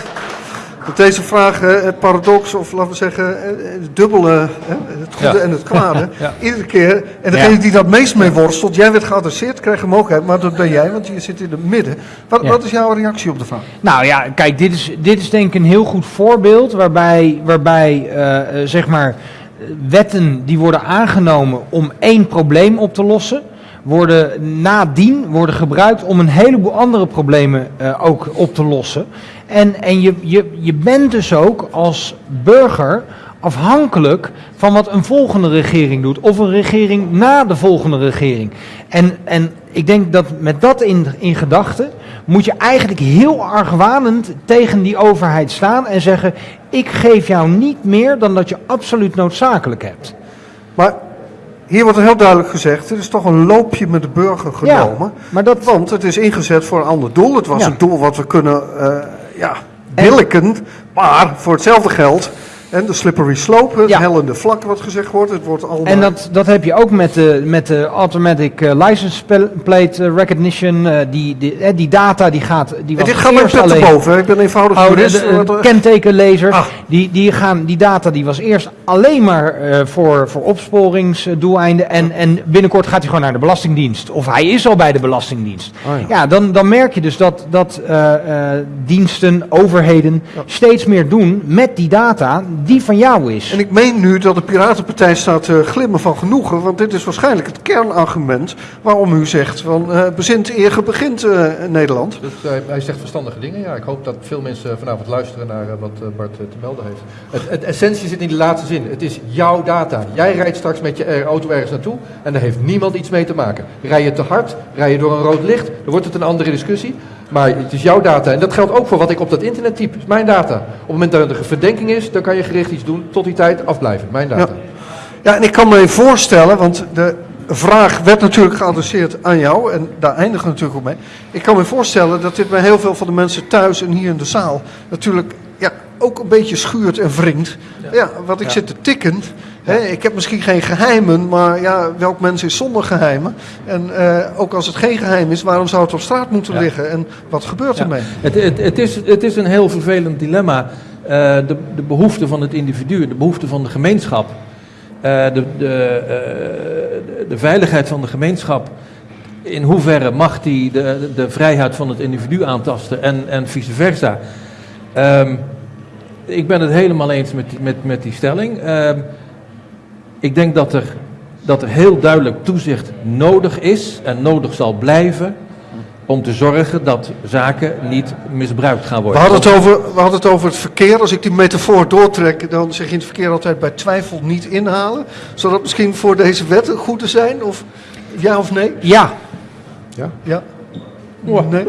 dat deze vraag eh, het paradox, of laten we zeggen, eh, het dubbele, het goede Ja. en het kwade, Ja. iedere keer, en degene die dat meest mee worstelt, jij werd geadresseerd, krijg je mogelijkheid, maar dat ben jij, want je zit in het midden. Wat, Ja. wat is jouw reactie op de vraag? Nou ja, kijk, dit is, dit is denk ik een heel goed voorbeeld waarbij, waarbij eh, eh, zeg maar, wetten die worden aangenomen om één probleem op te lossen, worden nadien worden gebruikt om een heleboel andere problemen eh, ook op te lossen. En, en je, je, je bent dus ook als burger afhankelijk van wat een volgende regering doet. Of een regering na de volgende regering. En, en ik denk dat met dat in, in gedachten moet je eigenlijk heel argwanend tegen die overheid staan en zeggen: Ik geef jou niet meer dan dat je absoluut noodzakelijk hebt. Maar hier wordt er heel duidelijk gezegd, er is toch een loopje met de burger genomen. maar dat- Want het is ingezet voor een ander doel. Het was Ja. een doel wat we kunnen uh, ja, billiken, maar voor hetzelfde geld. En de slippery slope, het Ja. hellende vlak wat gezegd wordt. Het wordt allemaal... En dat, dat heb je ook met de, met de automatic eh, license pl- plate eh, recognition. eh, die, die, die data die gaat. Die En was dit gaat mijn pet te boven. Ik ben eenvoudig Oh, jurist. de, Wat er- kentekenlezers, Ah. die, die, gaan, die data die was eerst alleen maar voor, voor opsporingsdoeleinden. En, en binnenkort gaat hij gewoon naar de Belastingdienst. Of hij is al bij de Belastingdienst. Oh ja. ja. dan, dan merk je dus dat, dat diensten, overheden steeds meer doen met die data die van jou is. En ik meen nu dat de Piratenpartij staat te glimmen van genoegen, want dit is waarschijnlijk het kernargument waarom u zegt van eh bezint eer begint eh, Nederland. Dus hij, hij zegt verstandige dingen. Ja, ik hoop dat veel mensen vanavond luisteren naar eh, wat eh, Bart eh, te melden heeft. Het, het essentie zit in die laatste zin. Het is jouw data. Jij rijdt straks met je eh, auto ergens naartoe en daar heeft niemand iets mee te maken. Rij je te hard, rij je door een rood licht, dan wordt het een andere discussie. Maar het is jouw data. En dat geldt ook voor wat ik op dat internet typ. Is mijn data. Op het moment dat er een verdenking is, dan kan je gericht iets doen. Tot die tijd afblijven. Mijn data. Ja, en ik kan me voorstellen, want de vraag werd natuurlijk geadresseerd aan jou en daar eindigt natuurlijk ook mee. Ik kan me voorstellen dat dit bij heel veel van de mensen thuis en hier in de zaal natuurlijk ja, ook een beetje schuurt en wringt. Ja, wat ik zit te tikken. Ik heb misschien geen geheimen, maar ja, welk mens is zonder geheimen? En eh, ook als het geen geheim is, waarom zou het op straat moeten Ja. liggen? En wat gebeurt Ja. ermee? Het, het, het, is, het is een heel vervelend dilemma. Eh, de, de behoefte van het individu, de behoefte van de gemeenschap, eh, de, de, veiligheid van de gemeenschap. In hoeverre mag die de, de, vrijheid van het individu aantasten en, en vice versa? Ehm, ik ben het helemaal eens met, met, met die stelling. Ik denk dat er, dat er heel duidelijk toezicht nodig is en nodig zal blijven om te zorgen dat zaken niet misbruikt gaan We worden. hadden, het over, we hadden het over het verkeer. Als ik die metafoor doortrek, dan zeg je in het verkeer altijd bij twijfel niet inhalen. Zou dat misschien voor deze wet goed te zijn? Of ja of nee? Ja, Ja? Nee?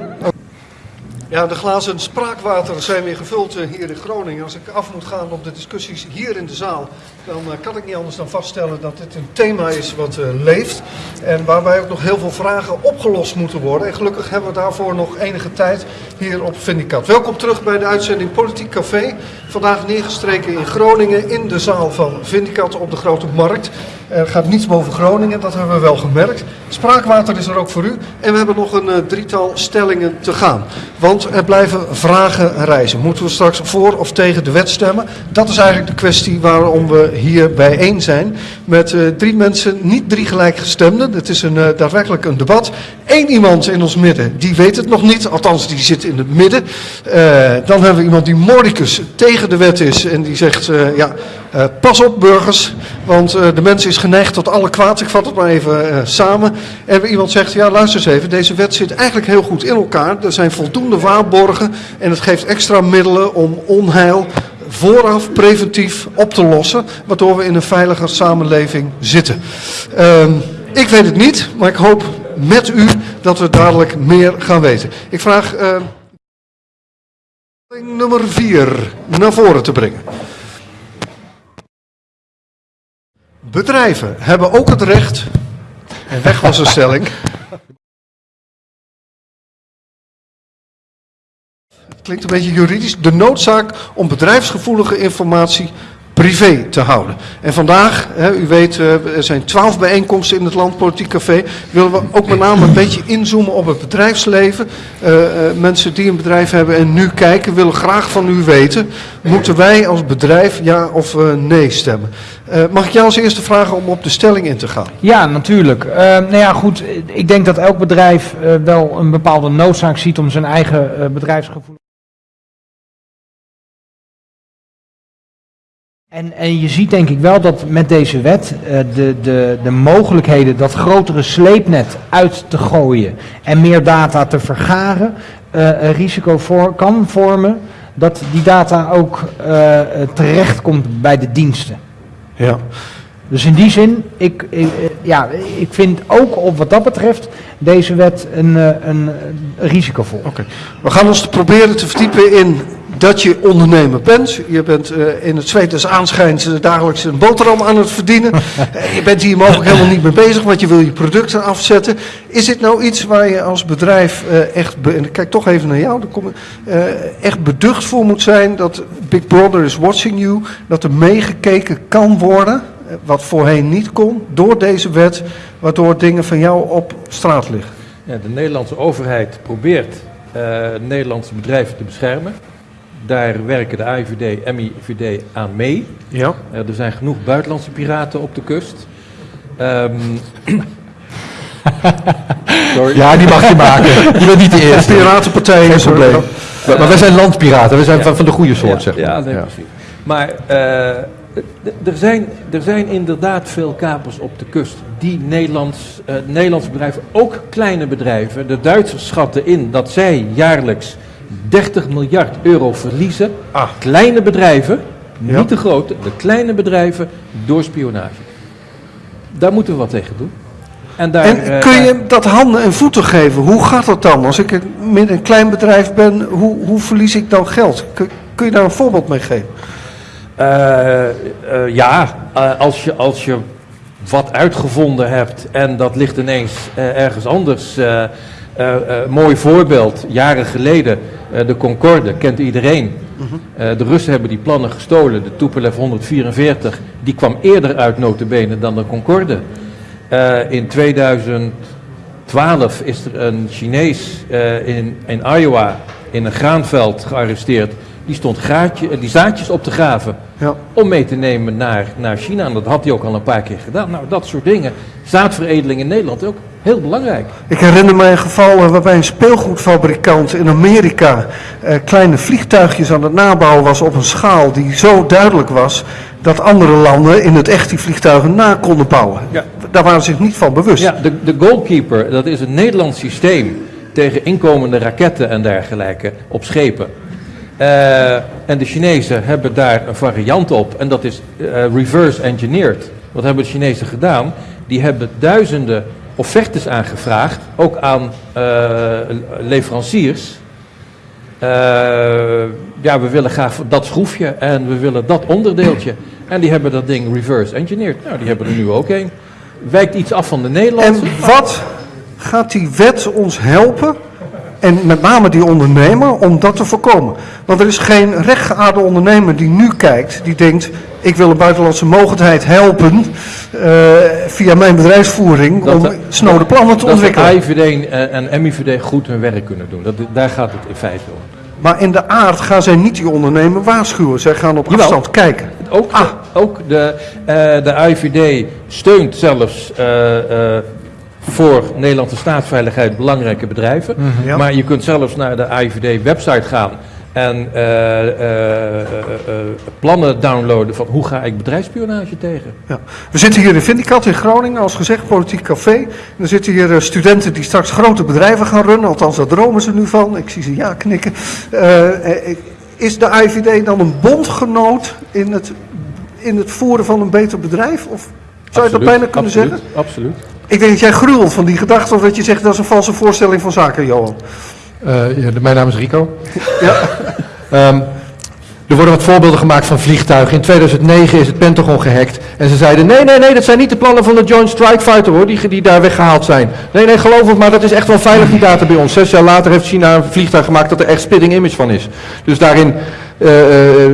Ja, de glazen spraakwater zijn weer gevuld eh, hier in Groningen. Als ik af moet gaan op de discussies hier in de zaal, dan eh, kan ik niet anders dan vaststellen dat dit een thema is wat eh, leeft. En waarbij ook nog heel veel vragen opgelost moeten worden. En gelukkig hebben we daarvoor nog enige tijd hier op Vindicat. Welkom terug bij de uitzending Politiek Café. Vandaag neergestreken in Groningen in de zaal van Vindicat op de Grote Markt. Er gaat niets boven Groningen, dat hebben we wel gemerkt. Spraakwater is er ook voor u. En we hebben nog een eh, drietal stellingen te gaan. Want er blijven vragen reizen. Moeten we straks voor of tegen de wet stemmen? Dat is eigenlijk de kwestie waarom we hier bijeen zijn. Met eh, drie mensen, niet drie gelijkgestemden. Het is een, eh, daadwerkelijk een debat. Eén iemand in ons midden, die weet het nog niet. Althans, die zit in het midden. Dan hebben we iemand die mordicus tegen de wet is. En die zegt, ja, eh, pas op burgers. Want eh, de mens is geneigd tot alle kwaad. Ik vat het maar even eh, samen. En iemand zegt, ja luister eens even. Deze wet zit eigenlijk heel goed in elkaar. Er zijn voldoende waarborgen. En het geeft extra middelen om onheil vooraf preventief op te lossen. Waardoor we in een veiliger samenleving zitten. Ehm, ik weet het niet, maar ik hoop met u dat we dadelijk meer gaan weten. Ik vraag nummer 4 naar voren te brengen. Bedrijven hebben ook het recht. En weg was een stelling. Klinkt een beetje juridisch. De noodzaak om bedrijfsgevoelige informatie privé te houden. En vandaag, hè, u weet, eh, er zijn twaalf bijeenkomsten in het Land Politiek Café. Willen we ook met name een beetje inzoomen op het bedrijfsleven. Eh, eh, mensen die een bedrijf hebben en nu kijken, willen graag van u weten. Moeten wij als bedrijf ja of nee stemmen? Mag ik jou als eerste vragen om op de stelling in te gaan? ja natuurlijk. Nou ja, goed. Ik denk dat elk bedrijf wel een bepaalde noodzaak ziet om zijn eigen bedrijfsgevoel. En, en je ziet denk ik wel dat met deze wet eh, de, de, de mogelijkheden dat grotere sleepnet uit te gooien en meer data te vergaren eh, een risico voor, kan vormen dat die data ook eh, eh, terechtkomt bij de diensten. Ja. Dus in die zin, ik, ik, eh, ja, ik vind ook op wat dat betreft deze wet een, eh, een, risicovol. Oké. We gaan ons proberen te verdiepen in dat je ondernemer bent. Je bent eh, in het zweet des aanschijns dagelijks een boterham aan het verdienen. Je bent hier mogelijk helemaal niet mee bezig, want je wil je producten afzetten. Is dit nou iets waar je als bedrijf echt, en ik kijk toch even naar jou, kom, echt beducht voor moet zijn dat Big Brother is watching you, dat er meegekeken kan worden, wat voorheen niet kon, door deze wet, waardoor dingen van jou op straat liggen? Ja, de Nederlandse overheid probeert eh, Nederlandse bedrijven te beschermen. Daar werken de AIVD, MIVD aan mee. Ja. Eh, er zijn genoeg buitenlandse piraten op de kust. Ehm, sorry. Ja, die mag je maken. Je bent niet de eerste. Piratenpartij Geen is probleem. Maar, maar wij zijn landpiraten. We zijn van, van de goede soort, ja, zeg maar. ja, nee, Ja. precies. Maar eh, er, zijn, er zijn inderdaad veel kapers op de kust die Nederlands, eh, Nederlandse bedrijven, ook kleine bedrijven, de Duitsers schatten in dat zij jaarlijks 30 miljard euro verliezen. Ah. Kleine bedrijven, Ja. niet de grote, de kleine bedrijven door spionage. Daar moeten we wat tegen doen. En, daar, En eh, kun je dat handen en voeten geven? Hoe gaat dat dan? Als ik een, met een klein bedrijf ben, hoe, hoe verlies ik dan geld? Kun, kun je daar een voorbeeld mee geven? Eh, eh, ja, eh, als, je, als je wat uitgevonden hebt en dat ligt ineens ergens anders. mooi voorbeeld, jaren geleden, de Concorde, kent iedereen. Eh, de Russen hebben die plannen gestolen, de Tupolev 144, die kwam eerder uit notabene dan de Concorde. In 2012 is er een Chinees in, in Iowa in een graanveld gearresteerd. Die stond gaatje, eh, die zaadjes op te graven Ja. om mee te nemen naar, naar China. En dat had hij ook al een paar keer gedaan. Nou, dat soort dingen. Zaadveredeling in Nederland ook heel belangrijk. Ik herinner me een geval eh, waarbij een speelgoedfabrikant in Amerika eh, kleine vliegtuigjes aan het nabouwen was op een schaal die zo duidelijk was dat andere landen in het echt die vliegtuigen na konden bouwen. Ja. Daar waren ze zich niet van bewust. Ja, de, de Goalkeeper, dat is een Nederlands systeem tegen inkomende raketten en dergelijke op schepen. Eh, en de Chinezen hebben daar een variant op en dat is eh, reverse engineered. Wat hebben de Chinezen gedaan? Die hebben duizenden offertes aangevraagd, ook aan eh, leveranciers. Ja, we willen graag dat schroefje en we willen dat onderdeeltje. En die hebben dat ding reverse engineered. Nou, die hebben er nu ook een. Wijkt iets af van de En Nederlandse. wat gaat die wet ons helpen? En met name die ondernemer om dat te voorkomen. Want er is geen rechtgeaarde ondernemer die nu kijkt, die denkt: ik wil een buitenlandse mogendheid helpen eh, via mijn bedrijfsvoering Dat om de- snode plannen te dat de ontwikkelen. AIVD en, en MIVD goed hun werk kunnen doen. Dat, daar gaat het in feite om. Maar in de aard gaan zij niet die ondernemer waarschuwen. Zij gaan op Jawel. afstand kijken. Ook, Ah. ook de, eh, de AIVD steunt zelfs eh, eh, voor Nederlandse staatsveiligheid belangrijke bedrijven. Mhm, Ja. Maar je kunt zelfs naar de AIVD-website gaan en eh, eh, eh, plannen downloaden van hoe ga ik bedrijfsspionage tegen. Ja. We zitten hier in Vindicat in Groningen, als gezegd, politiek café. En er zitten hier studenten die straks grote bedrijven gaan runnen. Althans, daar dromen ze nu van. Ik zie ze ja knikken. Is de IVD dan een bondgenoot in het, in het voeren van een beter bedrijf? Of zou je dat bijna kunnen absoluut, zeggen? Absoluut. Ik denk dat jij gruwelt van die gedachte, of dat je zegt dat is een valse voorstelling van zaken, Johan. Eh, ja, mijn naam is Rico. Ja. Ehm, er worden wat voorbeelden gemaakt van vliegtuigen. In 2009 is het Pentagon gehackt. En ze zeiden, nee, nee, nee, dat zijn niet de plannen van de Joint Strike Fighter hoor, die, die daar weggehaald zijn. Nee, nee, geloof het maar, dat is echt wel veilig die data bij ons. Zes jaar later heeft China een vliegtuig gemaakt dat er echt spitting image van is. Dus daarin eh, eh,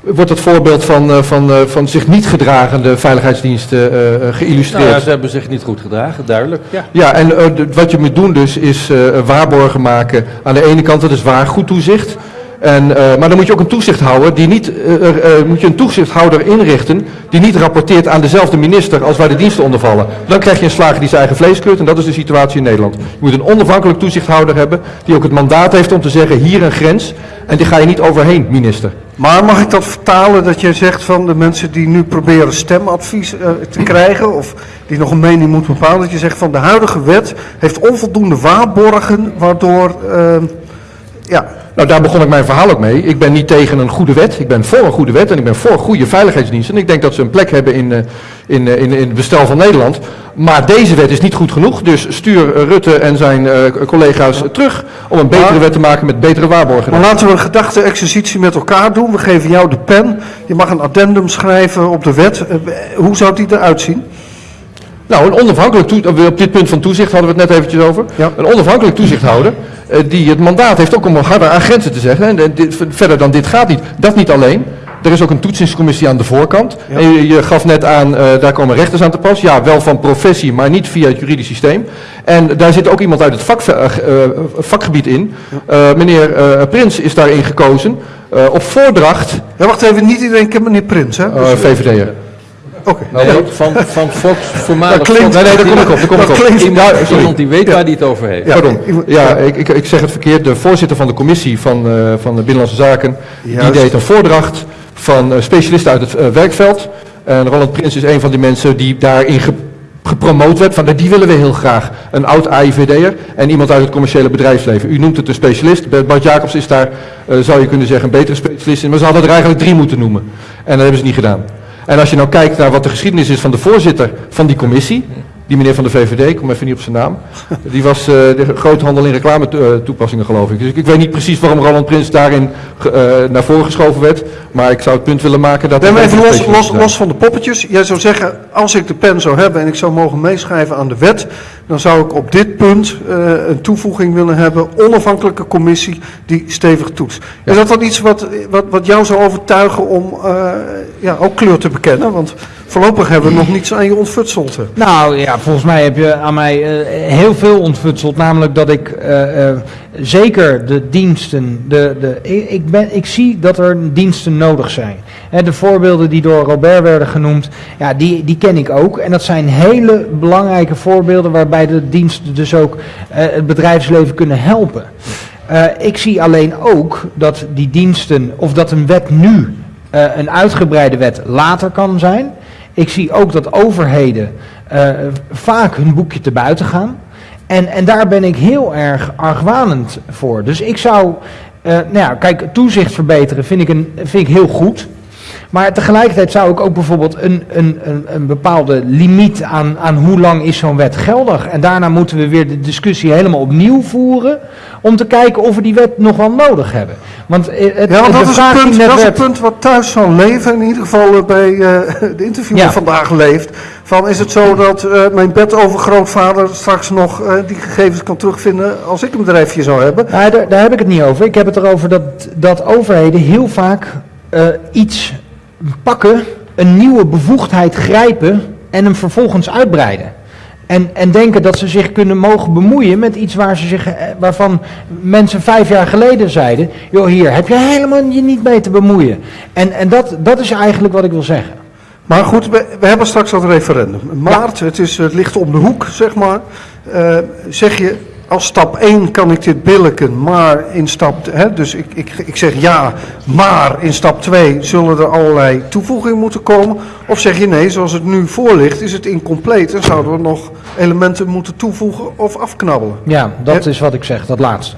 wordt het voorbeeld van, eh, van, eh, van zich niet gedragende veiligheidsdiensten eh, geïllustreerd. Nou ja, ze hebben zich niet goed gedragen, duidelijk. Ja. Ja, en wat je moet doen dus is eh, waarborgen maken. Aan de ene kant, dat is waar, goed toezicht. En, eh, maar dan moet je ook een toezicht houden die niet, eh, eh, moet je een toezichthouder inrichten die niet rapporteert aan dezelfde minister als waar de diensten onder vallen. Dan krijg je een slager die zijn eigen vlees kleurt en dat is de situatie in Nederland. Je moet een onafhankelijk toezichthouder hebben die ook het mandaat heeft om te zeggen hier een grens en die ga je niet overheen, minister. Maar mag ik dat vertalen dat jij zegt van de mensen die nu proberen stemadvies te krijgen of die nog een mening moeten bepalen, dat je zegt van de huidige wet heeft onvoldoende waarborgen waardoor, eh, ja, Nou, daar begon ik mijn verhaal ook mee. Ik ben niet tegen een goede wet. Ik ben voor een goede wet en ik ben voor goede veiligheidsdiensten. En ik denk dat ze een plek hebben in, eh, in, eh, in, in het bestel van Nederland. Maar deze wet is niet goed genoeg. Dus stuur eh, Rutte en zijn collega's terug om een betere wet te maken met betere waarborgen. Maar laten we een gedachte-exercitie met elkaar doen. We geven jou de pen. Je mag een addendum schrijven op de wet. Hoe zou die eruit zien? Nou, een onafhankelijk toe- op dit punt van toezicht hadden we het net eventjes over. Ja. Een onafhankelijk toezichthouder die het mandaat heeft ook om harder aan grenzen te zeggen. En eh, dit- verder dan dit gaat niet. Dat niet alleen. Er is ook een toetsingscommissie aan de voorkant. En je, je gaf net aan, eh, daar komen rechters aan te pas. Ja, wel van professie, maar niet via het juridisch systeem. En daar zit ook iemand uit het vak, eh, eh, vakgebied in. Eh, meneer eh, Prins is daarin gekozen. eh, op voordracht Ja, wacht even, niet iedereen kent meneer Prins, hè? Dus, eh, VVD'er. Oké. Nee, van, van Fox, voormalig Dat klinkt- Fox. Nee, nee, daar kom ik op. Daar kom ik Dat op. klinkt- Iemand, Ja, sorry. iemand die weet waar hij het over heeft. Ja. Pardon. Ja, ik, ik, ik zeg het verkeerd. De voorzitter van de commissie van, eh, van de Binnenlandse Zaken, die deed een voordracht van eh, specialisten uit het eh, werkveld. En Roland Prins is een van die mensen die daarin ge- gepromoot werd. Van, die willen we heel graag. Een oud AIVD'er en iemand uit het commerciële bedrijfsleven. U noemt het een specialist. Bart Jacobs is daar, eh, zou je kunnen zeggen, een betere specialist in. Maar ze hadden er eigenlijk drie moeten noemen. En dat hebben ze niet gedaan. En als je nou kijkt naar wat de geschiedenis is van de voorzitter van die commissie, die meneer van de VVD, ik kom even niet op zijn naam, die was eh, de groothandel in reclame to- toepassingen geloof ik. Dus ik, ik weet niet precies waarom Roland Prins daarin eh, naar voren geschoven werd, maar ik zou het punt willen maken dat... Nee, maar even los, los van de poppetjes. Jij zou zeggen, als ik de pen zou hebben en ik zou mogen meeschrijven aan de wet, dan zou ik op dit punt eh, een toevoeging willen hebben, onafhankelijke commissie die stevig toetst. Is dat dan iets wat, wat, wat jou zou overtuigen om eh, ja, ook kleur te bekennen? Want voorlopig hebben we nog niets aan je ontfutseld. Nou ja, volgens mij heb je aan mij eh, heel veel ontfutseld. Namelijk dat ik zeker de diensten, de, de, ik ben, ik zie dat er diensten nodig zijn. De voorbeelden die door Robert werden genoemd, ja, die, die ken ik ook. En dat zijn hele belangrijke voorbeelden waarbij de diensten dus ook eh, het bedrijfsleven kunnen helpen. Eh, ik zie alleen ook dat die diensten, of dat een wet nu eh, een uitgebreide wet later kan zijn. Ik zie ook dat overheden vaak hun boekje te buiten gaan. En, en daar ben ik heel erg argwanend voor. Dus ik zou, nou ja, kijk, toezicht verbeteren vind ik, een, vind ik heel goed. Maar tegelijkertijd zou ik ook bijvoorbeeld een, een, een, een bepaalde limiet aan, aan hoe lang is zo'n wet geldig. En daarna moeten we weer de discussie helemaal opnieuw voeren. Om te kijken of we die wet nog wel nodig hebben. Want eh, het, Ja, want dat is, een punt, dat is een punt wat thuis zal leven, in ieder geval eh, bij eh, de interviewer Ja. vandaag leeft. Van is het zo dat eh, mijn bedovergrootvader straks nog die gegevens kan terugvinden als ik een bedrijfje zou hebben? Nou, daar, daar heb ik het niet over. Ik heb het erover dat, dat overheden heel vaak iets pakken, een nieuwe bevoegdheid grijpen en hem vervolgens uitbreiden. En, en denken dat ze zich kunnen mogen bemoeien met iets waar ze zich, eh, waarvan mensen vijf jaar geleden zeiden: joh, hier heb je helemaal je niet mee te bemoeien. En, en dat, dat is eigenlijk wat ik wil zeggen. Maar goed, we, we hebben straks dat referendum. Maart, het, is, het ligt om de hoek, zeg maar. Eh, zeg je, als stap 1 kan ik dit billiken, maar in stap... Hè, dus ik, ik, ik zeg ja, maar in stap 2 zullen er allerlei toevoegingen moeten komen. Of zeg je nee, zoals het nu voor ligt, is het incompleet en zouden we nog elementen moeten toevoegen of afknabbelen. Ja, dat is wat ik zeg, dat laatste.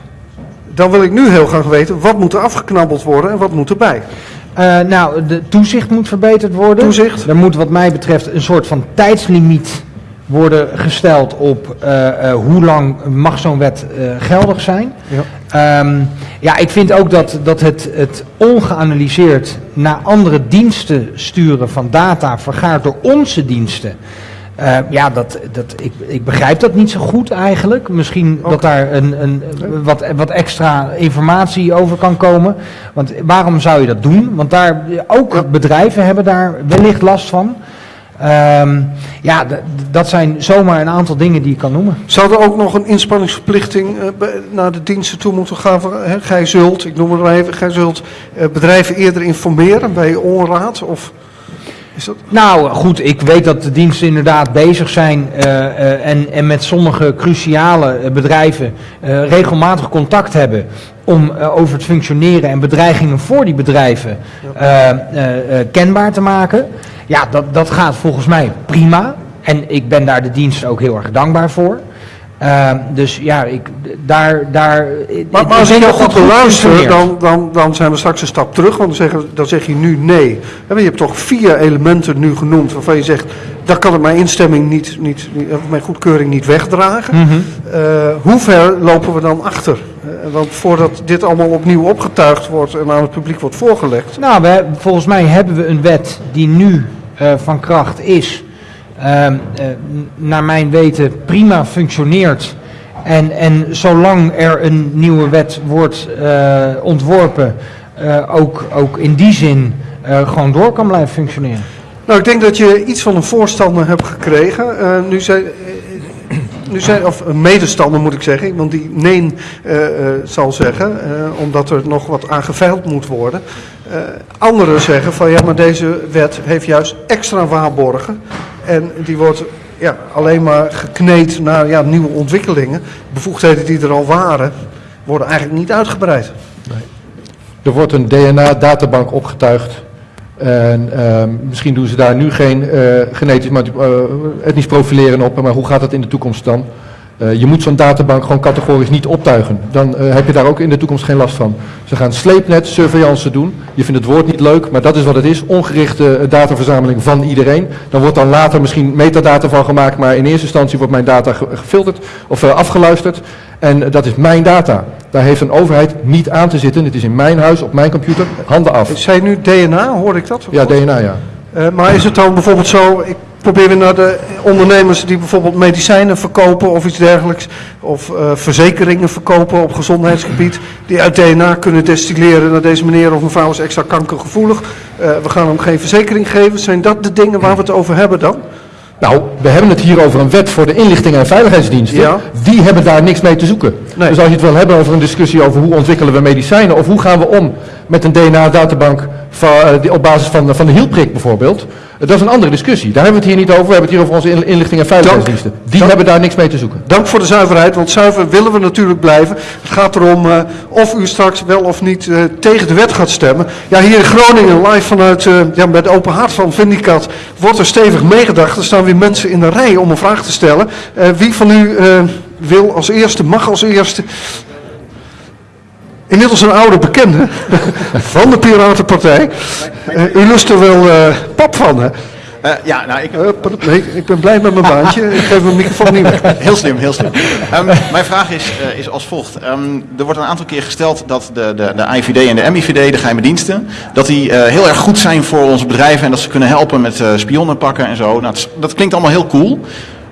Dan wil ik nu heel graag weten, wat moet er afgeknabbeld worden en wat moet erbij? Eh, nou, de toezicht moet verbeterd worden. Toezicht. Er moet wat mij betreft een soort van tijdslimiet worden gesteld op eh, eh, hoe lang mag zo'n wet eh, geldig zijn. Ja. Ehm, ja, ik vind ook dat, dat het, het ongeanalyseerd naar andere diensten sturen van data vergaard door onze diensten. eh, ja, dat, dat, ik, ik begrijp dat niet zo goed eigenlijk. Misschien dat daar een, een, wat, wat extra informatie over kan komen. Want waarom zou je dat doen? Want daar, ook bedrijven hebben daar wellicht last van. Ehm, ja, dat zijn zomaar een aantal dingen die ik kan noemen. Zou er ook nog een inspanningsverplichting eh, naar de diensten toe moeten gaan? Van, hè, gij zult, ik noem het maar even, gij zult eh, bedrijven eerder informeren bij onraad? Of is dat... Nou goed, ik weet dat de diensten inderdaad bezig zijn eh, en, en met sommige cruciale bedrijven regelmatig contact hebben om over het functioneren en bedreigingen voor die bedrijven kenbaar te maken. Ja, dat, dat gaat volgens mij prima. En ik ben daar de diensten ook heel erg dankbaar voor. Eh, dus ja, ik, daar... daar Maar, maar als ik denk goed beluister, functioneert. dan, dan, dan zijn we straks een stap terug. Want dan zeg, dan zeg je nu nee. Je hebt toch vier elementen nu genoemd waarvan je zegt... dat kan ik mijn instemming niet, niet, of mijn goedkeuring niet wegdragen. Mhm. Eh, hoe ver lopen we dan achter? Eh, want voordat dit allemaal opnieuw opgetuigd wordt en aan het publiek wordt voorgelegd... Nou, we, volgens mij hebben we een wet die nu eh, van kracht is. ehm, eh, naar mijn weten prima functioneert. En, en zolang er een nieuwe wet wordt eh, ontworpen, eh, ook, ook in die zin eh, gewoon door kan blijven functioneren. Nou, ik denk dat je iets van een voorstander hebt gekregen. Eh, nu zijn, eh, nu zijn, of een medestander moet ik zeggen, iemand die nee eh, eh, zal zeggen, eh, omdat er nog wat aan geveild moet worden. Eh, anderen zeggen van ja, maar deze wet heeft juist extra waarborgen. En die wordt ja, alleen maar gekneed naar ja, nieuwe ontwikkelingen. Bevoegdheden die er al waren, worden eigenlijk niet uitgebreid. Er wordt een DNA-databank opgetuigd En ehm, misschien doen ze daar nu geen eh, genetisch, eh, etnisch profileren op, maar hoe gaat dat in de toekomst dan? Eh, je moet zo'n databank gewoon categorisch niet optuigen. Dan eh, heb je daar ook in de toekomst geen last van. Ze gaan sleepnet surveillance doen. Je vindt het woord niet leuk, maar dat is wat het is. Ongerichte eh, dataverzameling van iedereen. Dan wordt dan later misschien metadata van gemaakt, maar in eerste instantie wordt mijn data ge- gefilterd of afgeluisterd. En dat is mijn data. Daar heeft een overheid niet aan te zitten. Het is in mijn huis, op mijn computer, handen af. Zei je nu DNA, hoorde ik dat? Ja, DNA ja. Maar is het dan bijvoorbeeld zo, ik probeer weer naar de ondernemers die bijvoorbeeld medicijnen verkopen of iets dergelijks, of eh, verzekeringen verkopen op gezondheidsgebied, die uit DNA kunnen destilleren naar deze meneer of mevrouw is extra kankergevoelig. Eh, we gaan hem geen verzekering geven. Zijn dat de dingen waar we het over hebben dan? Nou, we hebben het hier over een wet voor de inlichting en veiligheidsdiensten. Ja. Die hebben daar niks mee te zoeken. Nee. Dus als je het wil hebben over een discussie over hoe ontwikkelen we medicijnen of hoe gaan we om met een DNA-databank van, eh, die- op basis van, van de hielprik bijvoorbeeld. eh, Dat is een andere discussie. Daar hebben we het hier niet over. We hebben het hier over onze in- inlichting en veiligheidsdiensten. Die Dank. hebben daar niks mee te zoeken. Dank voor de zuiverheid, want zuiver willen we natuurlijk blijven. Het gaat erom eh, of u straks wel of niet tegen de wet gaat stemmen. Ja, hier in Groningen, live vanuit ja, met open hart van Vindicat, wordt er stevig meegedacht. Er staan weer mensen in de rij om een vraag te stellen. Wie van u wil als eerste, mag als eerste... Inmiddels een oude bekende van de Piratenpartij. Eh, u lust er wel eh, pap van, hè? Eh, ja, nou, ik, nee, ik ben blij met mijn baantje. Ik geef mijn microfoon niet weg. Heel slim, heel slim. Ehm, mijn vraag is, is als volgt. Ehm, er wordt een aantal keer gesteld dat de, de, de IVD en de MIVD, de geheime diensten, dat die heel erg goed zijn voor onze bedrijven en dat ze kunnen helpen met spionnen pakken en zo. Nou, dat klinkt allemaal heel cool,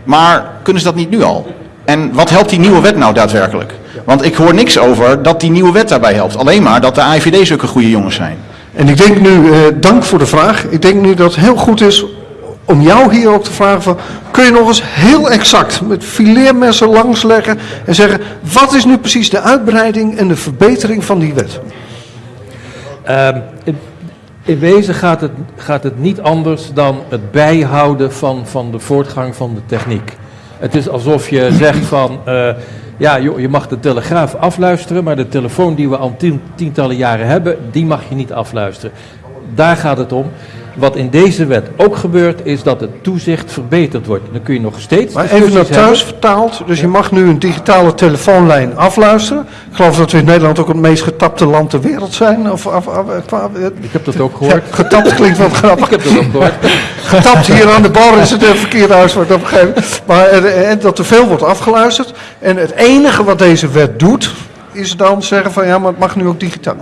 maar kunnen ze dat niet nu al? En wat helpt die nieuwe wet nou daadwerkelijk? Want ik hoor niks over dat die nieuwe wet daarbij helpt. Alleen maar dat de IVD zulke goede jongens zijn. En ik denk nu, eh, dank voor de vraag. Ik denk nu dat het heel goed is om jou hier ook te vragen van, kun je nog eens heel exact met fileermessen langsleggen en zeggen, wat is nu precies de uitbreiding en de verbetering van die wet? Ehm, in, in wezen gaat het, gaat het niet anders dan het bijhouden van, van de voortgang van de techniek. Het is alsof je zegt van, eh, ja je mag de telegraaf afluisteren, maar de telefoon die we al tien, tientallen jaren hebben, die mag je niet afluisteren. Daar gaat het om. Wat in deze wet ook gebeurt, is dat het toezicht verbeterd wordt. Dan kun je nog steeds. Maar even naar thuis hebben. vertaald, dus je mag nu een digitale telefoonlijn afluisteren. Ik geloof dat we in Nederland ook het meest getapte land ter wereld zijn. Of, of, Ik heb dat ook ja, gehoord. getapt klinkt wat grappig. Ik heb dat ook gehoord. getapt hier aan de bar is het een verkeerde uitspraak op een gegeven moment. Maar eh, eh, dat er veel wordt afgeluisterd. En het enige wat deze wet doet, is dan zeggen van ja, maar het mag nu ook digitaal.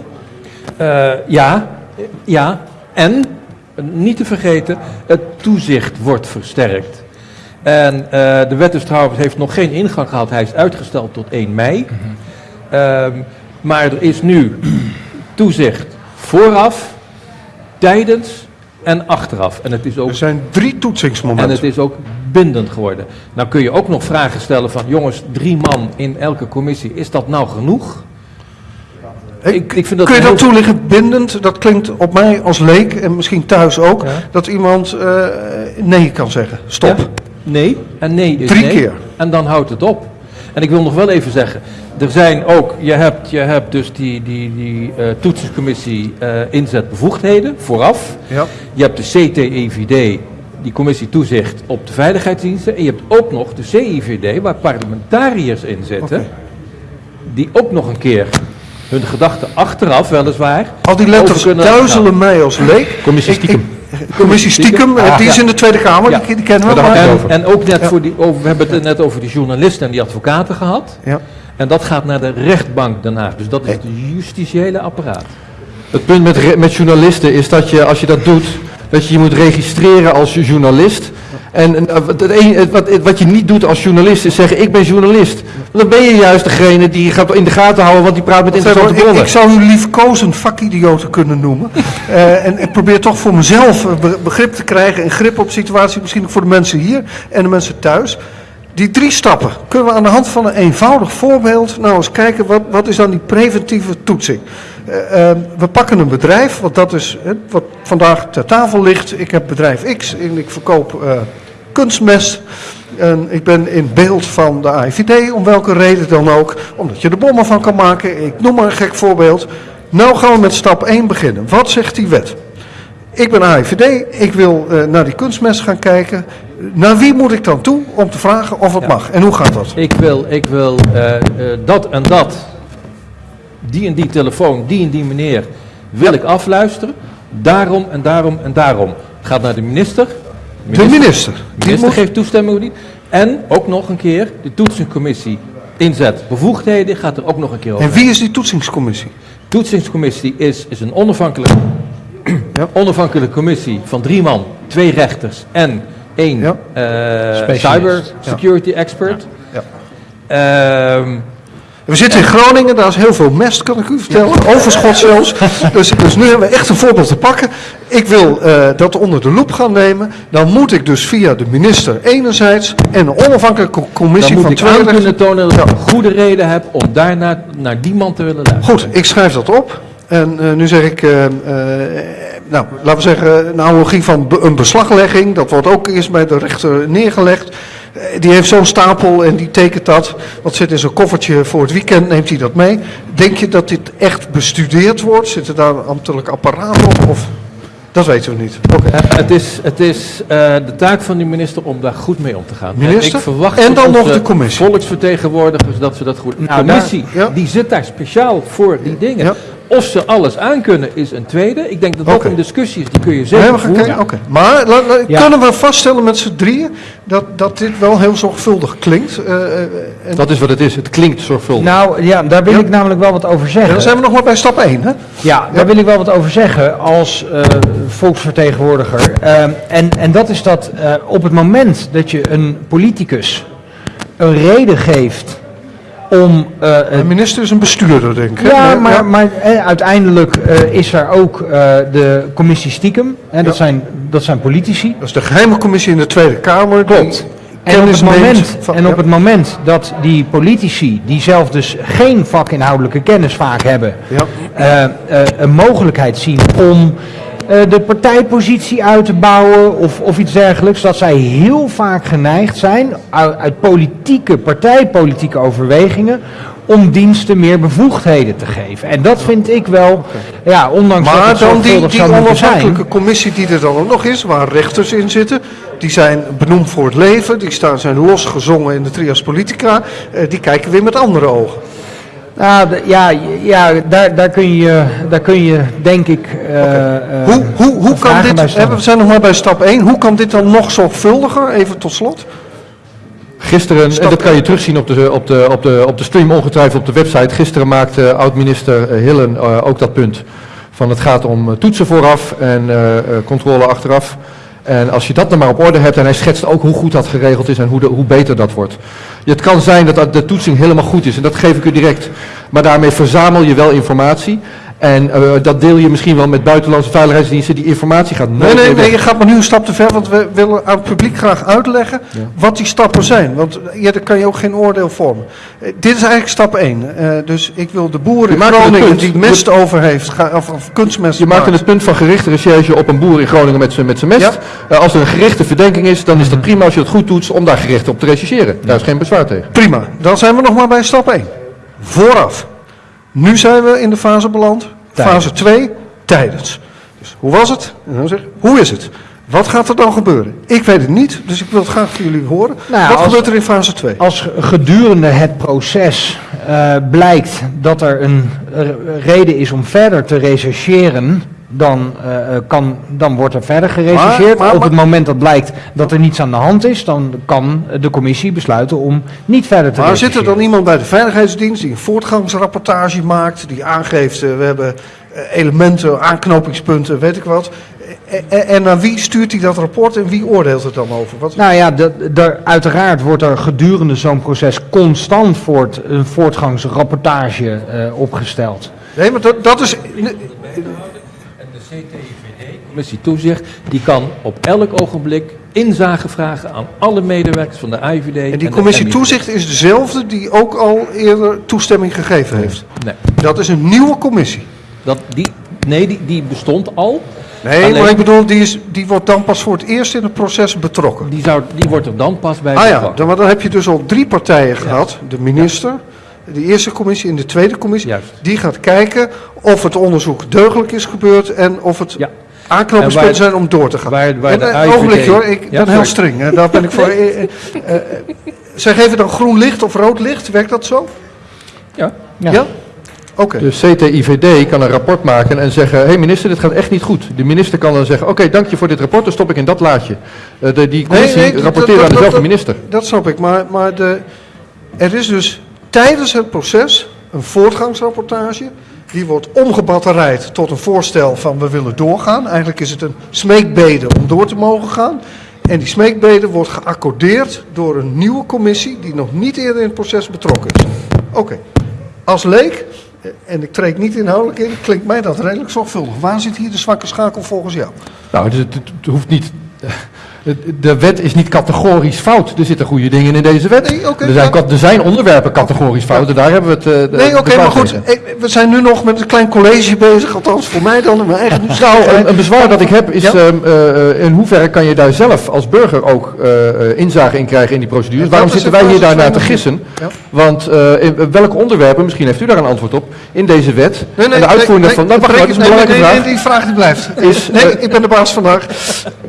Eh, ja, ja. En, eh, niet te vergeten, het toezicht wordt versterkt. En eh, de wet is trouwens heeft nog geen ingang gehad. Hij is uitgesteld tot 1 mei. Ehm, maar er is nu toezicht vooraf, tijdens en achteraf. En het is ook Er zijn drie en toetsingsmomenten. het is ook bindend geworden. Nou kun je ook nog vragen stellen van, jongens, drie man in elke commissie, is dat nou genoeg? Ik, ik vind dat Kun je dat heel- toelichten bindend? Dat klinkt op mij als leek en misschien thuis ook. Ja. Dat iemand eh, nee kan zeggen. Stop. Ja, nee en nee is Drie nee. keer. En dan houdt het op. En ik wil nog wel even zeggen, er zijn ook, je hebt, je hebt dus die, die, die toetsingscommissie eh, inzetbevoegdheden vooraf. Ja. Je hebt de CTEVD, die commissie toezicht op de veiligheidsdiensten. En je hebt ook nog de CIVD, waar parlementariërs in zitten. Die ook nog een keer hun gedachten achteraf, weliswaar. Al die letters duizelen mij als leek. Commissie stiekem. Commissie stiekem, eh, Ah, die is ja. in de Tweede Kamer, Ja. die, die kennen we. En, en ook net Ja. voor die, over, we hebben het net over die journalisten en die advocaten gehad. Ja. En dat gaat naar de rechtbank daarna. Dus dat is het justitiële apparaat. Het punt met, met journalisten is dat je, als je dat doet, dat je je moet registreren als journalist. En, eh, wat, je niet doet als journalist is zeggen, ik ben journalist. Want dan ben je juist degene die gaat in de gaten houden, want die praat met interessante bronnen. ik zou u liefkozend vakidioten kunnen noemen. Eh, en ik probeer toch voor mezelf eh, be- begrip te krijgen en grip op situatie, misschien ook voor de mensen hier en de mensen thuis. Die drie stappen kunnen we aan de hand van een eenvoudig voorbeeld nou eens kijken wat, wat is dan die preventieve toetsing. Eh, eh, we pakken een bedrijf, want dat is hè, wat vandaag ter tafel ligt. Ik heb bedrijf X en ik verkoop eh, kunstmest. En ik ben in beeld van de AIVD, om welke reden dan ook. Omdat je er bommen van kan maken. Ik noem maar een gek voorbeeld. Nou gaan we met stap 1 beginnen. Wat zegt die wet? ik ben AIVD, ik wil eh, naar die kunstmest gaan kijken. Naar wie moet ik dan toe om te vragen of het Ja. mag? En hoe gaat dat? Ik wil, ik wil eh, eh, dat en dat, die en die telefoon, die en die meneer, wil ik afluisteren. Daarom en daarom en daarom. Gaat naar de minister. De minister. De Die minister moet, geeft toestemming of niet. En ook nog een keer, de toetsingscommissie inzet bevoegdheden gaat er ook nog een keer over. en wie is die toetsingscommissie? toetsingscommissie is, is een onafhankelijke, Ja. onafhankelijke commissie van drie man, twee rechters en één Ja. eh, cyber security expert. Ja. Ehm, We zitten in Groningen, daar is heel veel mest, kan ik u vertellen. Overschot zelfs. Dus, dus nu hebben we echt een voorbeeld te pakken. Ik wil eh, dat onder de loep gaan nemen. Dan moet ik dus via de minister enerzijds en een onafhankelijke dan commissie moet van ik rechters. kunnen tonen dat ik een goede reden heb om daarna naar die man te willen luisteren. Goed, ik schrijf dat op. En eh, nu zeg ik, eh, nou, laten we zeggen, een analogie van be- een beslaglegging. Dat wordt ook eerst bij de rechter neergelegd. Eh, die heeft zo'n stapel en die tekent dat. Wat zit in zo'n koffertje voor het weekend, neemt hij dat mee. Denk je dat dit echt bestudeerd wordt? Zit er daar een ambtelijk apparaat op? Of? Dat weten we niet. Oké. Eh, het is, het is eh, de taak van die minister om daar goed mee om te gaan. Minister? En, ik verwacht En dan nog de commissie. Volksvertegenwoordigers dat ze dat goed. De Nou, commissie, daar- ja. die zit daar speciaal voor die dingen. Ja. Of ze alles aankunnen is een tweede. Ik denk dat dat Oké. een discussie is, die kun je Nee, zeker voeren. Oké. Maar la- la- Ja. kunnen we vaststellen met z'n drieën dat, dat dit wel heel zorgvuldig klinkt? Eh, eh, en, Dat is wat het is. Het klinkt zorgvuldig. Nou ja, daar wil Ja. ik namelijk wel wat over Ja, zeggen. dan zijn we nog maar bij stap 1, hè? Ja, daar wil ik wel wat over zeggen als eh, volksvertegenwoordiger. Ehm, en, en dat is dat eh, op het moment dat je een politicus een reden geeft om... eh, De een- minister is een bestuurder, denk ik. ja, maar, maar eh, uiteindelijk eh, is er ook eh, de commissie stiekem. Hè, dat, Ja. zijn, dat zijn politici. Dat is de geheime commissie in de Tweede Kamer. Klopt. En op, het moment, van- en op het moment dat die politici, die zelf dus geen vakinhoudelijke kennis vaak hebben, Ja. eh, eh, een mogelijkheid zien om eh, de partijpositie uit te bouwen of, of iets dergelijks, dat zij heel vaak geneigd zijn uit, uit politieke, partijpolitieke overwegingen om diensten meer bevoegdheden te geven. En dat vind ik wel, ja, ondanks dat Maar het dan die, die zou moeten zijn. onafhankelijke commissie die er dan ook nog is, waar rechters in zitten, die zijn benoemd voor het leven, die staan, zijn losgezongen in de trias politica, eh, die kijken weer met andere ogen. Nou, ja, ja daar, daar, kun je, daar kun je denk ik. eh, eh, Hoe, hoe, hoe kan dit, hè, we zijn nog maar bij stap 1, hoe kan dit dan nog zorgvuldiger, even tot slot? Gisteren, en dat kan je terugzien op de, op, de, op, de, op de stream ongetwijfeld op de website. Gisteren maakte oud-minister eh, Hillen eh, ook dat punt. Van het gaat om toetsen vooraf en eh, eh, controle achteraf. En als je dat dan maar op orde hebt, en hij schetst ook hoe goed dat geregeld is en hoe, de, hoe beter dat wordt. Het kan zijn dat dat de toetsing helemaal goed is en dat geef ik u direct. Maar daarmee verzamel je wel informatie. En eh, dat deel je misschien wel met buitenlandse veiligheidsdiensten. Die informatie gaat Nee, nee, nee, je gaat maar nu een stap te ver, want we willen aan het publiek graag uitleggen wat die stappen zijn. Want eh, ja, daar kan je ook geen oordeel vormen. Eh, dit is eigenlijk stap 1. Eh, dus ik wil de boer in Groningen die mest over heeft, ga, of, of kunstmest Je maakt het punt van gerichte recherche op een boer in Groningen met zijn met zijn mest. Ja. Als er een gerichte verdenking is, dan is dat prima als je het goed doet om daar gericht op te rechercheren. Daar is geen bezwaar tegen. Prima, dan zijn we nog maar bij stap 1. Vooraf. Nu zijn we in de fase beland. Fase 2, tijdens. Dus hoe was het? En dan zeg ik, hoe is het? Wat gaat er dan gebeuren? Ik weet het niet, dus ik wil het graag van jullie horen. Nou, Wat als- gebeurt er in fase 2? Als gedurende het proces eh, blijkt dat er een eh, reden is om verder te rechercheren, dan, eh, eh, kan, dan wordt er verder gerechercheerd. Maar- maar- Op het moment dat blijkt dat er niets aan de hand is, dan kan de commissie besluiten om niet verder te Maar zit er dan iemand bij de Veiligheidsdienst die een voortgangsrapportage maakt, die aangeeft, eh, we hebben eh, elementen, aanknopingspunten, weet ik wat. Eh, eh, En naar wie stuurt hij dat rapport en wie oordeelt het dan over? Wat? Nou ja, daar, uiteraard wordt er gedurende zo'n proces constant voort, een voortgangsrapportage eh, opgesteld. Nee, maar dat, dat is... CTVD, commissie toezicht, die kan op elk ogenblik inzage vragen aan alle medewerkers van de IVD. En die de commissie MIVD. toezicht is dezelfde die ook al eerder toestemming gegeven heeft. Nee, Dat is een nieuwe commissie. dat, die, nee die, die bestond al. Nee, Alleen- maar ik bedoel, die, is, die wordt dan pas voor het eerst in het proces betrokken. Die, zou, die wordt er dan pas bij Ah ja, dan, maar dan heb je dus al drie partijen gehad. De minister, de eerste commissie en de tweede commissie. Juist. Die gaat kijken of het onderzoek deugdelijk is gebeurd en of het... Ja. aanknopingspunten zijn om door te gaan. waar- waar En, de eh, IVD ogenblikje hoor, ik Ja, ben heel streng. Hè. Daar ben ik voor. eh, eh, zij geven dan groen licht of rood licht, werkt dat zo? Ja. Ja? Oké. De CTIVD kan een rapport maken en zeggen, hé hey minister, dit gaat echt niet goed. De minister kan dan zeggen, oké, dank je voor dit rapport, dan stop ik in dat laadje. Eh, de, die commissie nee, dat- rapporteert dat- aan dezelfde dat- minister. Dat snap ik, maar, maar de, er is dus tijdens het proces een voortgangsrapportage. Die wordt omgebatterijd tot een voorstel van we willen doorgaan. Eigenlijk is het een smeekbede om door te mogen gaan. En die smeekbede wordt geaccordeerd door een nieuwe commissie die nog niet eerder in het proces betrokken is. Oké, als leek, en ik treed niet inhoudelijk in, klinkt mij dat redelijk zorgvuldig. Waar zit hier de zwakke schakel volgens jou? Nou, het hoeft niet. De wet is niet categorisch fout. Er zitten goede dingen in deze wet. Nee, er, zijn, ja. er zijn onderwerpen categorisch fout. En daar hebben we het. eh, de- Nee, oké, maar goed. ik- we zijn nu nog met een klein college bezig, althans voor mij dan in mijn eigen Nou, een, een bezwaar dat ik heb is Ja? ehm, eh, eh, in hoeverre kan je daar zelf als burger ook eh, eh, inzage in krijgen in die procedures. En Waarom zitten wij hier daarnaar te gissen? Want eh, in welke onderwerpen, misschien heeft u daar een antwoord op, in deze wet en de uitvoering nee, daarvan. Nou, wacht dat is een belangrijke vraag. nee, die vraag die blijft. Is, nee, eh, ik ben de baas vandaag.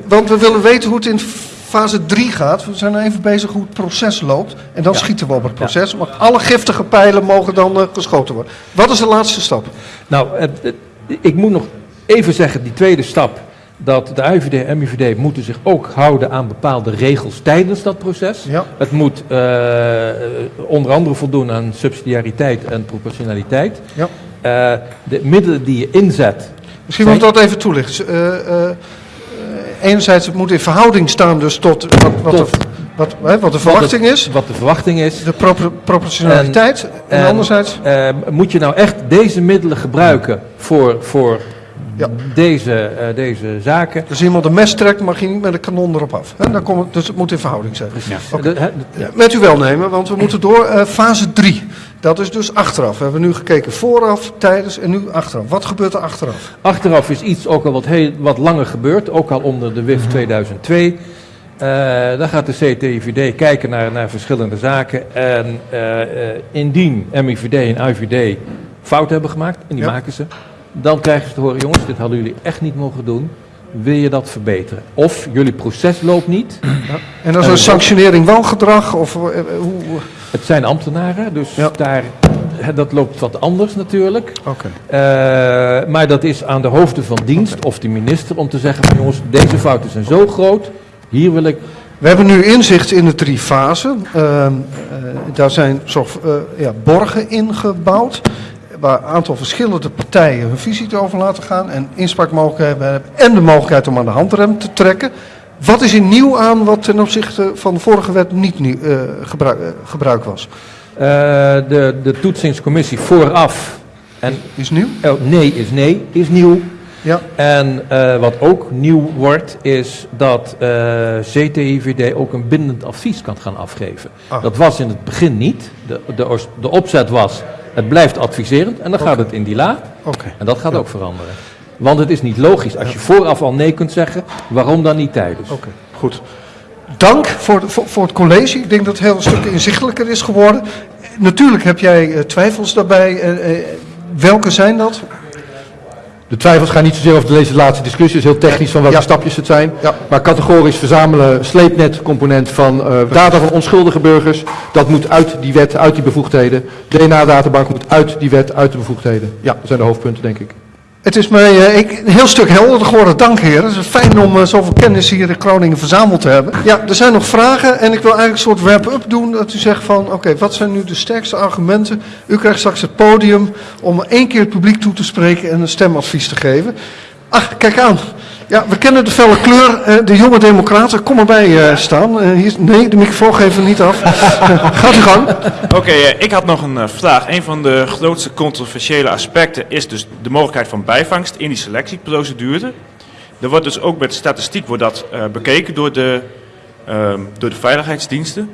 Want we willen weten hoe het in fase 3 gaat. We zijn even bezig hoe het proces loopt. En dan schieten we op het proces. Maar alle giftige pijlen mogen dan eh, geschoten worden. Wat is de laatste stap? Nou, het- het- ik moet nog even zeggen, die tweede stap, dat de IVD en MIVD moeten zich ook houden aan bepaalde regels tijdens dat proces. Ja. Het moet eh, onder andere voldoen aan subsidiariteit en proportionaliteit. Ja. Eh, de middelen die je inzet, Misschien moet ik dat even toelichten. Enerzijds, het moet in verhouding staan dus tot wat, wat, Tot- de, wat, hè, wat de verwachting wat, is. wat de verwachting is. De propor- proportionaliteit. En, En, anderzijds... eh, moet je nou echt deze middelen gebruiken voor, voor Ja. deze, eh, deze zaken? Als iemand een mes trekt, mag je niet met een kanon erop af. Hè? Dan komt dus het moet in verhouding zijn. Oké. De- hè, Ja, met uw welnemen, want we moeten door eh, fase 3. Dat is dus achteraf. We hebben nu gekeken vooraf, tijdens en nu achteraf. Wat gebeurt er achteraf? Achteraf is iets ook al wat, heel, wat langer gebeurd, ook al onder de WIF 2002. Eh dan gaat de CTIVD kijken naar, naar verschillende zaken. En indien MIVD en IVD fout hebben gemaakt, en die Ja. maken ze, dan krijgen ze te horen, jongens, dit hadden jullie echt niet mogen doen. Wil je dat verbeteren? Of jullie proces loopt niet. En als En een sanctionering wangedrag? Of, eh, eh, hoe, Het zijn ambtenaren, dus Ja. daar, dat loopt wat anders natuurlijk. Oké. Eh, maar dat is aan de hoofden van dienst of de minister om te zeggen van jongens, deze fouten zijn zo groot, hier wil ik... We hebben nu inzicht in de drie fasen. Eh, daar zijn zorg, eh, ja, borgen ingebouwd. Waar een aantal verschillende partijen hun visie over laten gaan. En inspraakmogelijkheden hebben. En de mogelijkheid om aan de handrem te trekken. Wat is er nieuw aan wat ten opzichte van de vorige wet niet nieuw, eh, gebruik, eh, gebruik was? Eh, de, de toetsingscommissie vooraf, en Is nieuw? oh, nee is nee, is nieuw. Ja. En wat ook nieuw wordt, is dat CTIVD ook een bindend advies kan gaan afgeven. Ah. Dat was in het begin niet. De, de, de opzet was, het blijft adviserend en dan gaat het in die la. Oké. En dat gaat ook veranderen. Want het is niet logisch. Als je vooraf al nee kunt zeggen, waarom dan niet tijdens? Oké, goed. Dank voor, voor, voor het college. Ik denk dat het heel een stuk inzichtelijker is geworden. Natuurlijk heb jij eh, twijfels daarbij. Eh, eh, welke zijn dat? De twijfels gaan niet zozeer over deze laatste discussie, het is heel technisch van welke Ja. stapjes het zijn. Ja. Maar categorisch verzamelen sleepnetcomponent van eh, data van onschuldige burgers, dat moet uit die wet, uit die bevoegdheden. DNA-databank moet uit die wet, uit de bevoegdheden. Ja, dat zijn de hoofdpunten, denk ik. Het is mij eh, ik, een heel stuk helderder geworden. Dank heren. Het is fijn om eh, zoveel kennis hier in Groningen verzameld te hebben. Ja, er zijn nog vragen en ik wil eigenlijk een soort wrap-up doen. Dat u zegt van, oké, wat zijn nu de sterkste argumenten? U krijgt straks het podium om één keer het publiek toe te spreken en een stemadvies te geven. Ach, kijk aan. Ja, we kennen de felle kleur. eh, de jonge democraten, kom erbij eh, staan. Eh, hier, nee, de microfoon geven we niet af. Gaat u gang. Oké, ik had nog een vraag. Een van de grootste controversiële aspecten is dus de mogelijkheid van bijvangst in die selectieprocedure. Er wordt dus ook met statistiek wordt dat, bekeken door de, ehm, door de veiligheidsdiensten.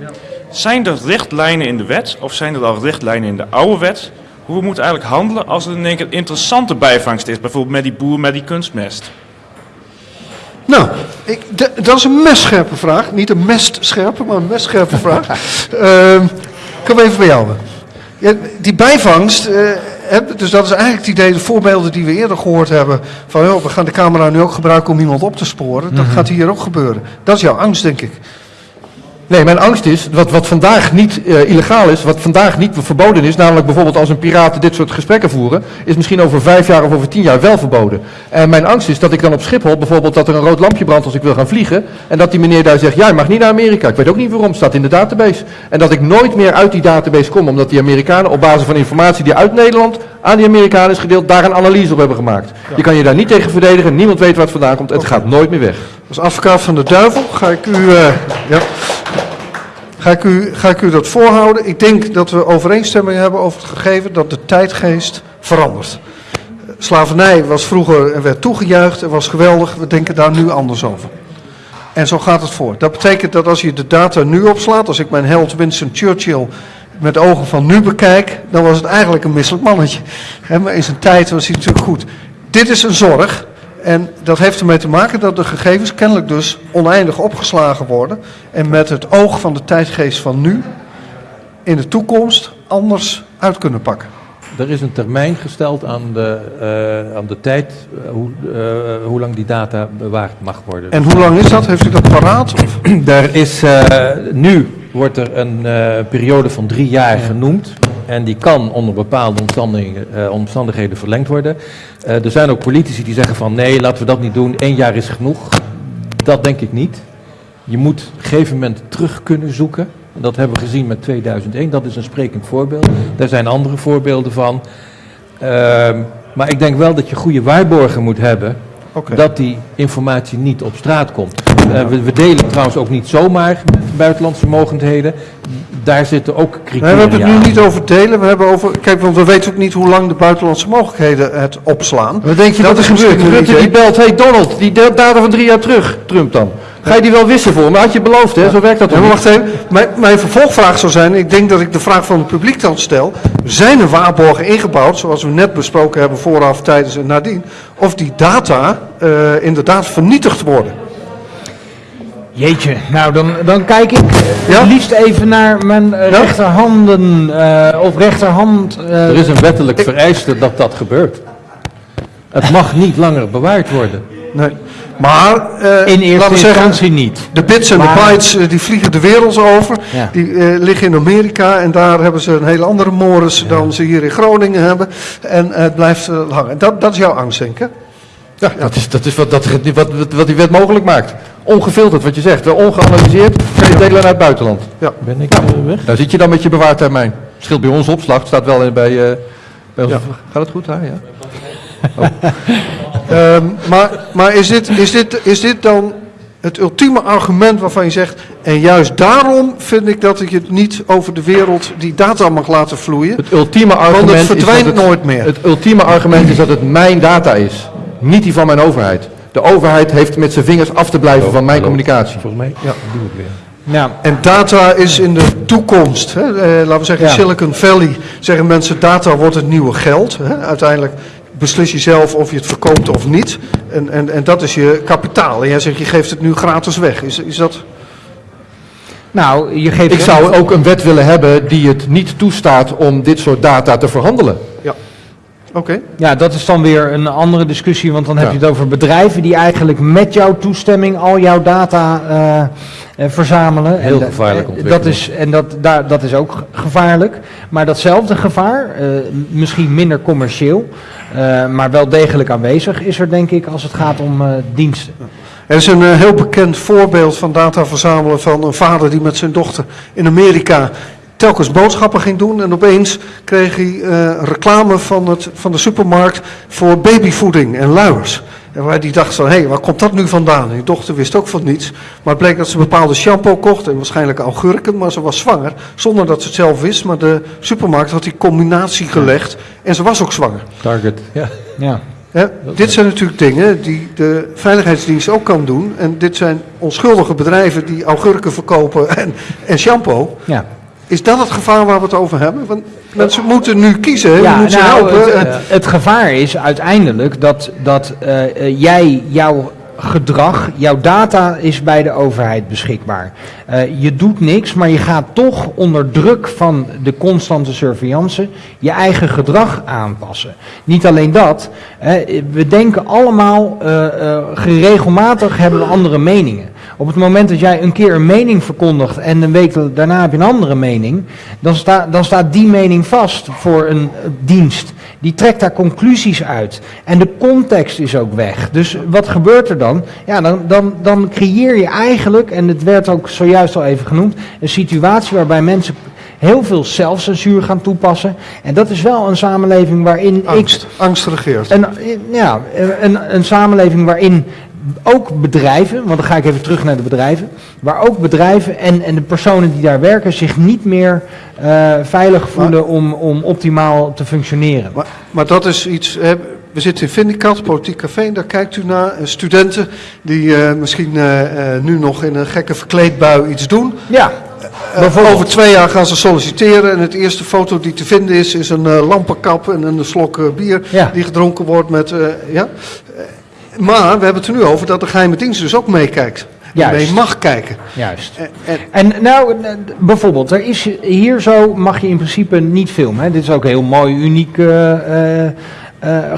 Zijn er richtlijnen in de wet of zijn er al richtlijnen in de oude wet? Hoe we moeten eigenlijk handelen als er in één keer interessante bijvangst is, bijvoorbeeld met die boer met die kunstmest? Nou, ik, dat is een messcherpe vraag. Niet een mestscherpe, maar een mestscherpe vraag. Ehm kom even bij jou. Ja, die bijvangst, eh, dus dat is eigenlijk het idee, de voorbeelden die we eerder gehoord hebben. Van joh, we gaan de camera nu ook gebruiken om iemand op te sporen. Dat gaat hier ook gebeuren. Dat is jouw angst, denk ik. Nee, mijn angst is, wat, wat vandaag niet eh, illegaal is, wat vandaag niet verboden is, namelijk bijvoorbeeld als een piraten dit soort gesprekken voeren, is misschien over vijf jaar of over tien jaar wel verboden. En mijn angst is dat ik dan op Schiphol bijvoorbeeld dat er een rood lampje brandt als ik wil gaan vliegen, en dat die meneer daar zegt, ja, je mag niet naar Amerika. Ik weet ook niet waarom, staat in de database. En dat ik nooit meer uit die database kom, omdat die Amerikanen op basis van informatie die uit Nederland aan die Amerikanen is gedeeld, daar een analyse op hebben gemaakt. Je kan je daar niet tegen verdedigen, niemand weet waar het vandaan komt, het gaat nooit meer weg. Als advocaat van de duivel ga ik u, eh, ja, ga ik u, ga ik u dat voorhouden. Ik denk dat we overeenstemming hebben over het gegeven dat de tijdgeest verandert. Slavernij was vroeger en werd toegejuicht en was geweldig. We denken daar nu anders over. En zo gaat het voor. Dat betekent dat als je de data nu opslaat, als ik mijn held Winston Churchill met ogen van nu bekijk, dan was het eigenlijk een misselijk mannetje. Maar in zijn tijd was hij natuurlijk goed. Dit is een zorg. En dat heeft ermee te maken dat de gegevens kennelijk dus oneindig opgeslagen worden. En met het oog van de tijdgeest van nu in de toekomst anders uit kunnen pakken. Er is een termijn gesteld aan de, eh, aan de tijd, eh, hoe, eh, hoe lang die data bewaard mag worden. En hoe lang is dat? Heeft u dat paraat? Of? Er is, nu wordt er een eh, periode van drie jaar genoemd. En die kan onder bepaalde omstandigheden, eh, omstandigheden verlengd worden. Eh, er zijn ook politici die zeggen van nee, laten we dat niet doen. Eén jaar is genoeg. Dat denk ik niet. Je moet op een gegeven moment terug kunnen zoeken. En Dat hebben we gezien met 2001. Dat is een sprekend voorbeeld. Daar zijn andere voorbeelden van. Ehm, maar ik denk wel dat je goede waarborgen moet hebben dat die informatie niet op straat komt. We, we delen trouwens ook niet zomaar buitenlandse mogendheden. Daar zitten ook Nee, criteria we hebben het nu aan. niet over delen. We hebben over. Kijk, want we weten ook niet hoe lang de buitenlandse mogelijkheden het opslaan. Wat denk je dat, is er gebeurt? Rutte die belt, hey Donald, die data van drie jaar terug, Trump dan. Ga je die wel wissen voor me? Had je beloofd, hè? Zo werkt dat Ja, toch maar niet? wacht even. Mijn, mijn vervolgvraag zou zijn, ik denk dat ik de vraag van het publiek dan stel. Zijn er waarborgen ingebouwd, zoals we net besproken hebben vooraf, tijdens en nadien, of die data eh, inderdaad vernietigd worden? Jeetje, nou dan, dan kijk ik Ja? het liefst even naar mijn eh, Ja? rechterhanden eh, of rechterhand. eh, Er is een wettelijk vereiste dat dat gebeurt. Het mag niet langer bewaard worden. Nee. Maar, eh, in eerste laten we zeggen, instantie niet. de bits en de bytes eh, die vliegen de wereld over. Ja. Die eh, liggen in Amerika en daar hebben ze een hele andere mores dan ze hier in Groningen hebben. En eh, het blijft eh, hangen. Dat, dat is jouw angst, denk ik. Hè? Ja, dat is, dat is wat, dat, wat, wat, wat die wet mogelijk maakt. Ongefilterd, wat je zegt. Ongeanalyseerd, kan je delen naar het buitenland. Ben ik eh, weg? Daar zit je dan met je bewaartermijn. Scheelt bij ons opslag, staat wel in- bij, eh, bij ons. Ja. Gaat het goed daar, ja? Ehm, maar maar is, dit, is, dit, is dit dan het ultieme argument waarvan je zegt... en juist daarom vind ik dat ik het niet over de wereld die data mag laten vloeien... Het ultieme argument het is dat verdwijnt het, nooit meer. Het ultieme argument is dat het mijn data is. Niet die van mijn overheid. De overheid heeft met zijn vingers af te blijven van mijn communicatie. Volgens mij Ja. doe ik weer. Ja, En data is in de toekomst. Hè? Eh, laten we zeggen, Ja. Silicon Valley zeggen mensen... data wordt het nieuwe geld. Hè? Uiteindelijk beslis je zelf of je het verkoopt of niet. En, en, en dat is je kapitaal. En jij zegt, je geeft het nu gratis weg. Is, is dat... nou, je geeft. Ik zou ook een wet willen hebben die het niet toestaat om dit soort data te verhandelen. Oké. Ja, dat is dan weer een andere discussie, want dan heb Ja. je het over bedrijven die eigenlijk met jouw toestemming al jouw data eh, eh, verzamelen. Heel En gevaarlijk eh, ontwikkeling. Dat is, en dat, daar, dat is ook ge- gevaarlijk. Maar datzelfde gevaar, eh, misschien minder commercieel, eh, maar wel degelijk aanwezig, is er denk ik als het gaat om eh, diensten. Er is een eh, heel bekend voorbeeld van data verzamelen van een vader die met zijn dochter in Amerika telkens boodschappen ging doen. En opeens kreeg hij eh, reclame van, het, van de supermarkt voor babyvoeding en luiers. En waar die dacht van, hé, hey, waar komt dat nu vandaan? En die dochter wist ook van niets. Maar het bleek dat ze bepaalde shampoo kocht en waarschijnlijk augurken, maar ze was zwanger. Zonder dat ze het zelf wist, maar de supermarkt had die combinatie gelegd en ze was ook zwanger. Target. Ja. Ja. Hè, dit zijn natuurlijk dingen die de Veiligheidsdienst ook kan doen. En dit zijn onschuldige bedrijven die augurken verkopen en, en shampoo. Ja. Is dat het gevaar waar we het over hebben? Want mensen moeten nu kiezen, hè? je Ja, moet ze nou, helpen. het, Eh, het, gevaar is uiteindelijk dat, dat eh, eh, jij jouw gedrag, jouw data is bij de overheid beschikbaar. Eh, je doet niks, maar je gaat toch onder druk van de constante surveillance je eigen gedrag aanpassen. Niet alleen dat, hè, we denken allemaal eh, geregelmatig hebben we andere meningen. Op het moment dat jij een keer een mening verkondigt en een week daarna heb je een andere mening, dan, sta, dan staat die mening vast voor een dienst. Die trekt daar conclusies uit. En de context is ook weg. Dus wat gebeurt er dan? Ja, dan, dan, dan creëer je eigenlijk, en het werd ook zojuist al even genoemd, een situatie waarbij mensen heel veel zelfcensuur gaan toepassen. En dat is wel een samenleving waarin Angst, ik. angst regeert. Een, ja, een, een samenleving waarin ook bedrijven, want dan ga ik even terug naar de bedrijven, waar ook bedrijven en, en de personen die daar werken zich niet meer eh, veilig voelen om, om optimaal te functioneren. Maar, maar dat is iets, hè, we zitten in Vindicat, Politiek Café, en daar kijkt u naar eh, studenten die eh, misschien nu nog in een gekke verkleedbui iets doen. Ja, over twee jaar gaan ze solliciteren en het eerste foto die te vinden is, is een lampenkap en een slok bier Ja. die gedronken wordt met, ja. Maar we hebben het er nu over dat de geheime dienst dus ook meekijkt. Juist. mee mag kijken. Juist. En, en, En nou, bijvoorbeeld, er is hier zo mag je in principe niet filmen. Hè. Dit is ook een heel mooi, unieke eh, eh,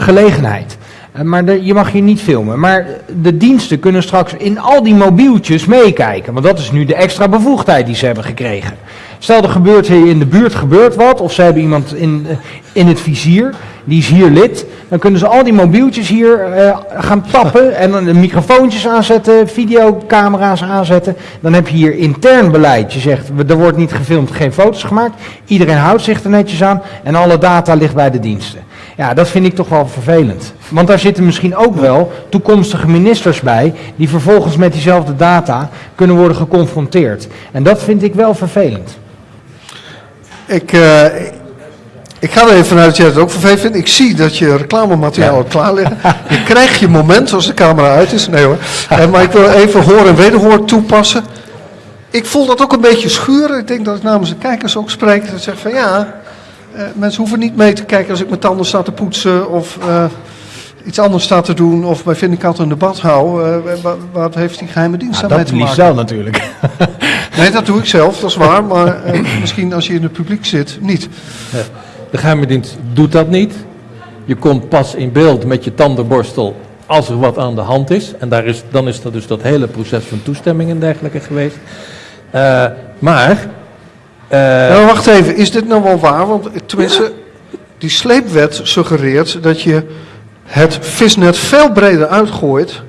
gelegenheid. Eh, maar de- je mag hier niet filmen. Maar de diensten kunnen straks in al die mobieltjes meekijken. Want dat is nu de extra bevoegdheid die ze hebben gekregen. Stel er gebeurt hier in de buurt gebeurt wat. Of ze hebben iemand in, in het vizier. Die is hier lid. Dan kunnen ze al die mobieltjes hier eh, gaan tappen. En dan de microfoontjes aanzetten. Videocamera's aanzetten. Dan heb je hier intern beleid. Je zegt, er wordt niet gefilmd, geen foto's gemaakt. Iedereen houdt zich er netjes aan. En alle data ligt bij de diensten. Ja, dat vind ik toch wel vervelend. Want daar zitten misschien ook wel toekomstige ministers bij. Die vervolgens met diezelfde data kunnen worden geconfronteerd. En dat vind ik wel vervelend. ik, eh, ik ga er even vanuit dat jij het ook vervelend vindt. Ik zie dat je reclamemateriaal al klaar liggen. Je krijgt je moment als de camera uit is. Nee hoor. Eh, maar ik wil even hoor en wederhoor toepassen. Ik voel dat ook een beetje schuren. Ik denk dat ik namens de kijkers ook spreek. Dat zeg van ja, eh, mensen hoeven niet mee te kijken als ik mijn tanden sta te poetsen of eh, iets anders sta te doen of bij Vindicat een debat hou. Eh, wa- wat heeft die geheime dienst daarmee dat te liefst maken? wel natuurlijk. Nee, dat doe ik zelf, dat is waar. Maar misschien als je in het publiek zit, niet. De geheime dienst doet dat niet. Je komt pas in beeld met je tandenborstel als er wat aan de hand is. En daar is, dan is dat dus dat hele proces van toestemming en dergelijke geweest. Eh, maar... eh, Nou, wacht even, is dit nou wel waar? Want eh, tenminste, die sleepwet suggereert dat je het visnet veel breder uitgooit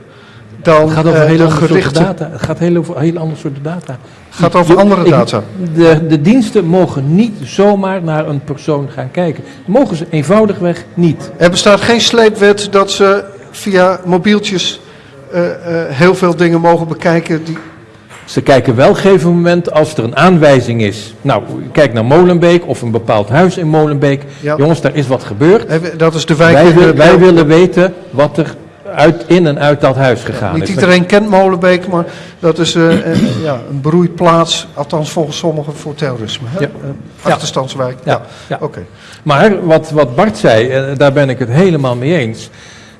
dan het gaat over andere soorten gerichte... data. Het gaat heel over heel andere soorten data. gaat over andere ik- data. De, de diensten mogen niet zomaar naar een persoon gaan kijken. Mogen ze eenvoudigweg niet. Er bestaat geen sleepwet dat ze via mobieltjes eh, eh, heel veel dingen mogen bekijken. Die... Ze kijken wel op een gegeven moment als er een aanwijzing is. Nou, kijk naar Molenbeek of een bepaald huis in Molenbeek. Ja. Jongens, daar is wat gebeurd. Dat is de wijk... Wij, wil- wij willen weten wat er uit, in en uit dat huis gegaan Niet is. iedereen kent Molenbeek, maar dat is eh, eh, ja, een broeiplaats, althans volgens sommigen, voor terrorisme. Hè? Ja. Eh, achterstandswijk. Ja. Oké. Maar wat, wat Bart zei, eh, daar ben ik het helemaal mee eens.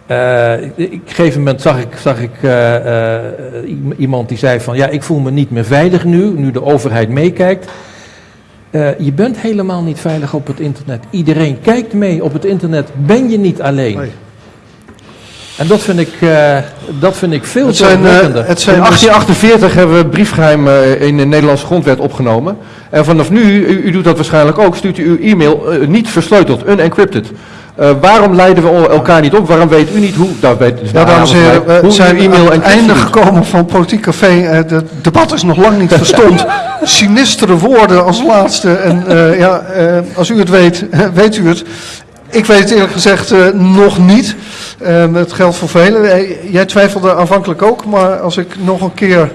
Eh, ik- op een gegeven moment zag ik, zag ik iemand die zei van ja, ik voel me niet meer veilig nu, nu de overheid meekijkt. Je bent helemaal niet veilig op het internet. Iedereen kijkt mee op het internet. Ben je niet alleen? Nee. En dat vind ik, eh, dat vind ik veel Het zijn, eh, zorgwekkender. het In zijn dus- 1848 hebben we briefgeheim eh, in de Nederlandse grondwet opgenomen. En vanaf nu, u, u doet dat waarschijnlijk ook, stuurt u uw e-mail eh, niet versleuteld, unencrypted. Eh, waarom leiden we elkaar niet op? Waarom weet u niet hoe? Dat weet dus Ja, de dames en heren, mij, we hoe zijn uw aan e-mail het einde gekomen van Politiek Café. Eh, Het debat is nog lang niet verstomd. Sinistere woorden als laatste. En eh, ja, eh, als u het weet, weet u het. Ik weet het eerlijk gezegd eh, nog niet. Eh, het geldt voor velen. Eh, jij twijfelde aanvankelijk ook, maar als ik nog een keer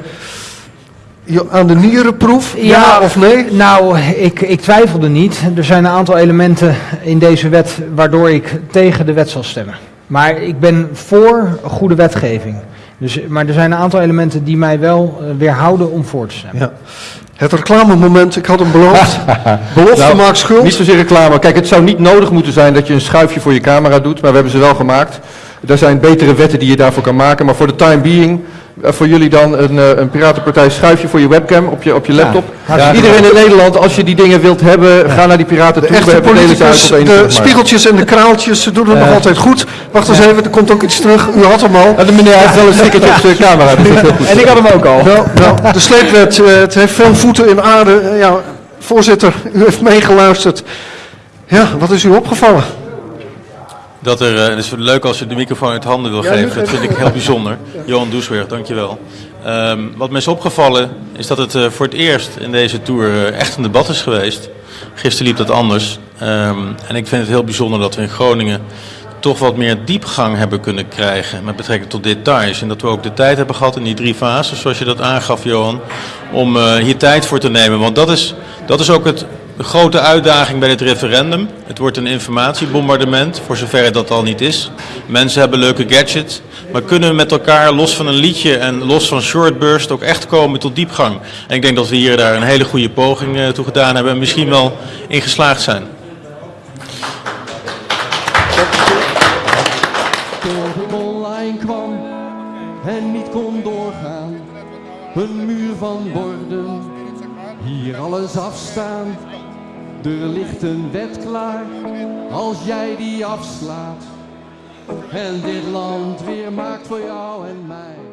aan de nieren proef, ja, Ja. of nee? Nou, ik, ik twijfelde niet. Er zijn een aantal elementen in deze wet waardoor ik tegen de wet zal stemmen. Maar ik ben voor goede wetgeving. Dus, maar er zijn een aantal elementen die mij wel eh, weerhouden om voor te stemmen. Ja. Het reclamemoment, ik had hem beloofd. Belofte Nou, maakt schuld. Niet zozeer reclame. Kijk, het zou niet nodig moeten zijn dat je een schuifje voor je camera doet, maar we hebben ze wel gemaakt. Er zijn betere wetten die je daarvoor kan maken. Maar voor de time being, voor jullie dan een, eh, een Piratenpartij schuifje voor je webcam op je, op je laptop. hartstikke Iedereen in Nederland, als je die dingen wilt hebben, ga naar die Piraten De toe. Echte politicus, de spiegeltjes en de kraaltjes, ze doen het nog altijd goed. Wacht eens even, er komt ook iets terug. U had hem al. Ja, de meneer heeft wel een stickertje op zijn camera, dus dat is heel goed. En ik had hem ook al. Wel, wel, de sleepwet, eh, het heeft veel voeten in aarde. Eh, ja, voorzitter, u heeft meegeluisterd. Ja, wat is u opgevallen? Dat er, eh, het is leuk als je de microfoon uit handen wil geven. Dat vind ik heel bijzonder. Johan Doesweer, dankjewel. Ehm wat me is opgevallen is dat het eh, voor het eerst in deze tour eh, echt een debat is geweest. Gisteren liep dat anders. Ehm, en ik vind het heel bijzonder dat we in Groningen toch wat meer diepgang hebben kunnen krijgen met betrekking tot details. En dat we ook de tijd hebben gehad in die drie fases, zoals je dat aangaf, Johan, om hier tijd voor te nemen. Want dat is, dat is ook het, de grote uitdaging bij dit referendum. Het wordt een informatiebombardement, voor zover dat al niet is. Mensen hebben leuke gadgets, maar kunnen we met elkaar, los van een liedje en los van shortburst, ook echt komen tot diepgang. En ik denk dat we hier daar een hele goede poging eh, toe gedaan hebben en misschien wel in geslaagd zijn. Kwam en niet kon doorgaan. Een muur van borden, hier alles afstaan. Er ligt een wet klaar, als jij die afslaat. En dit land weer maakt voor jou en mij.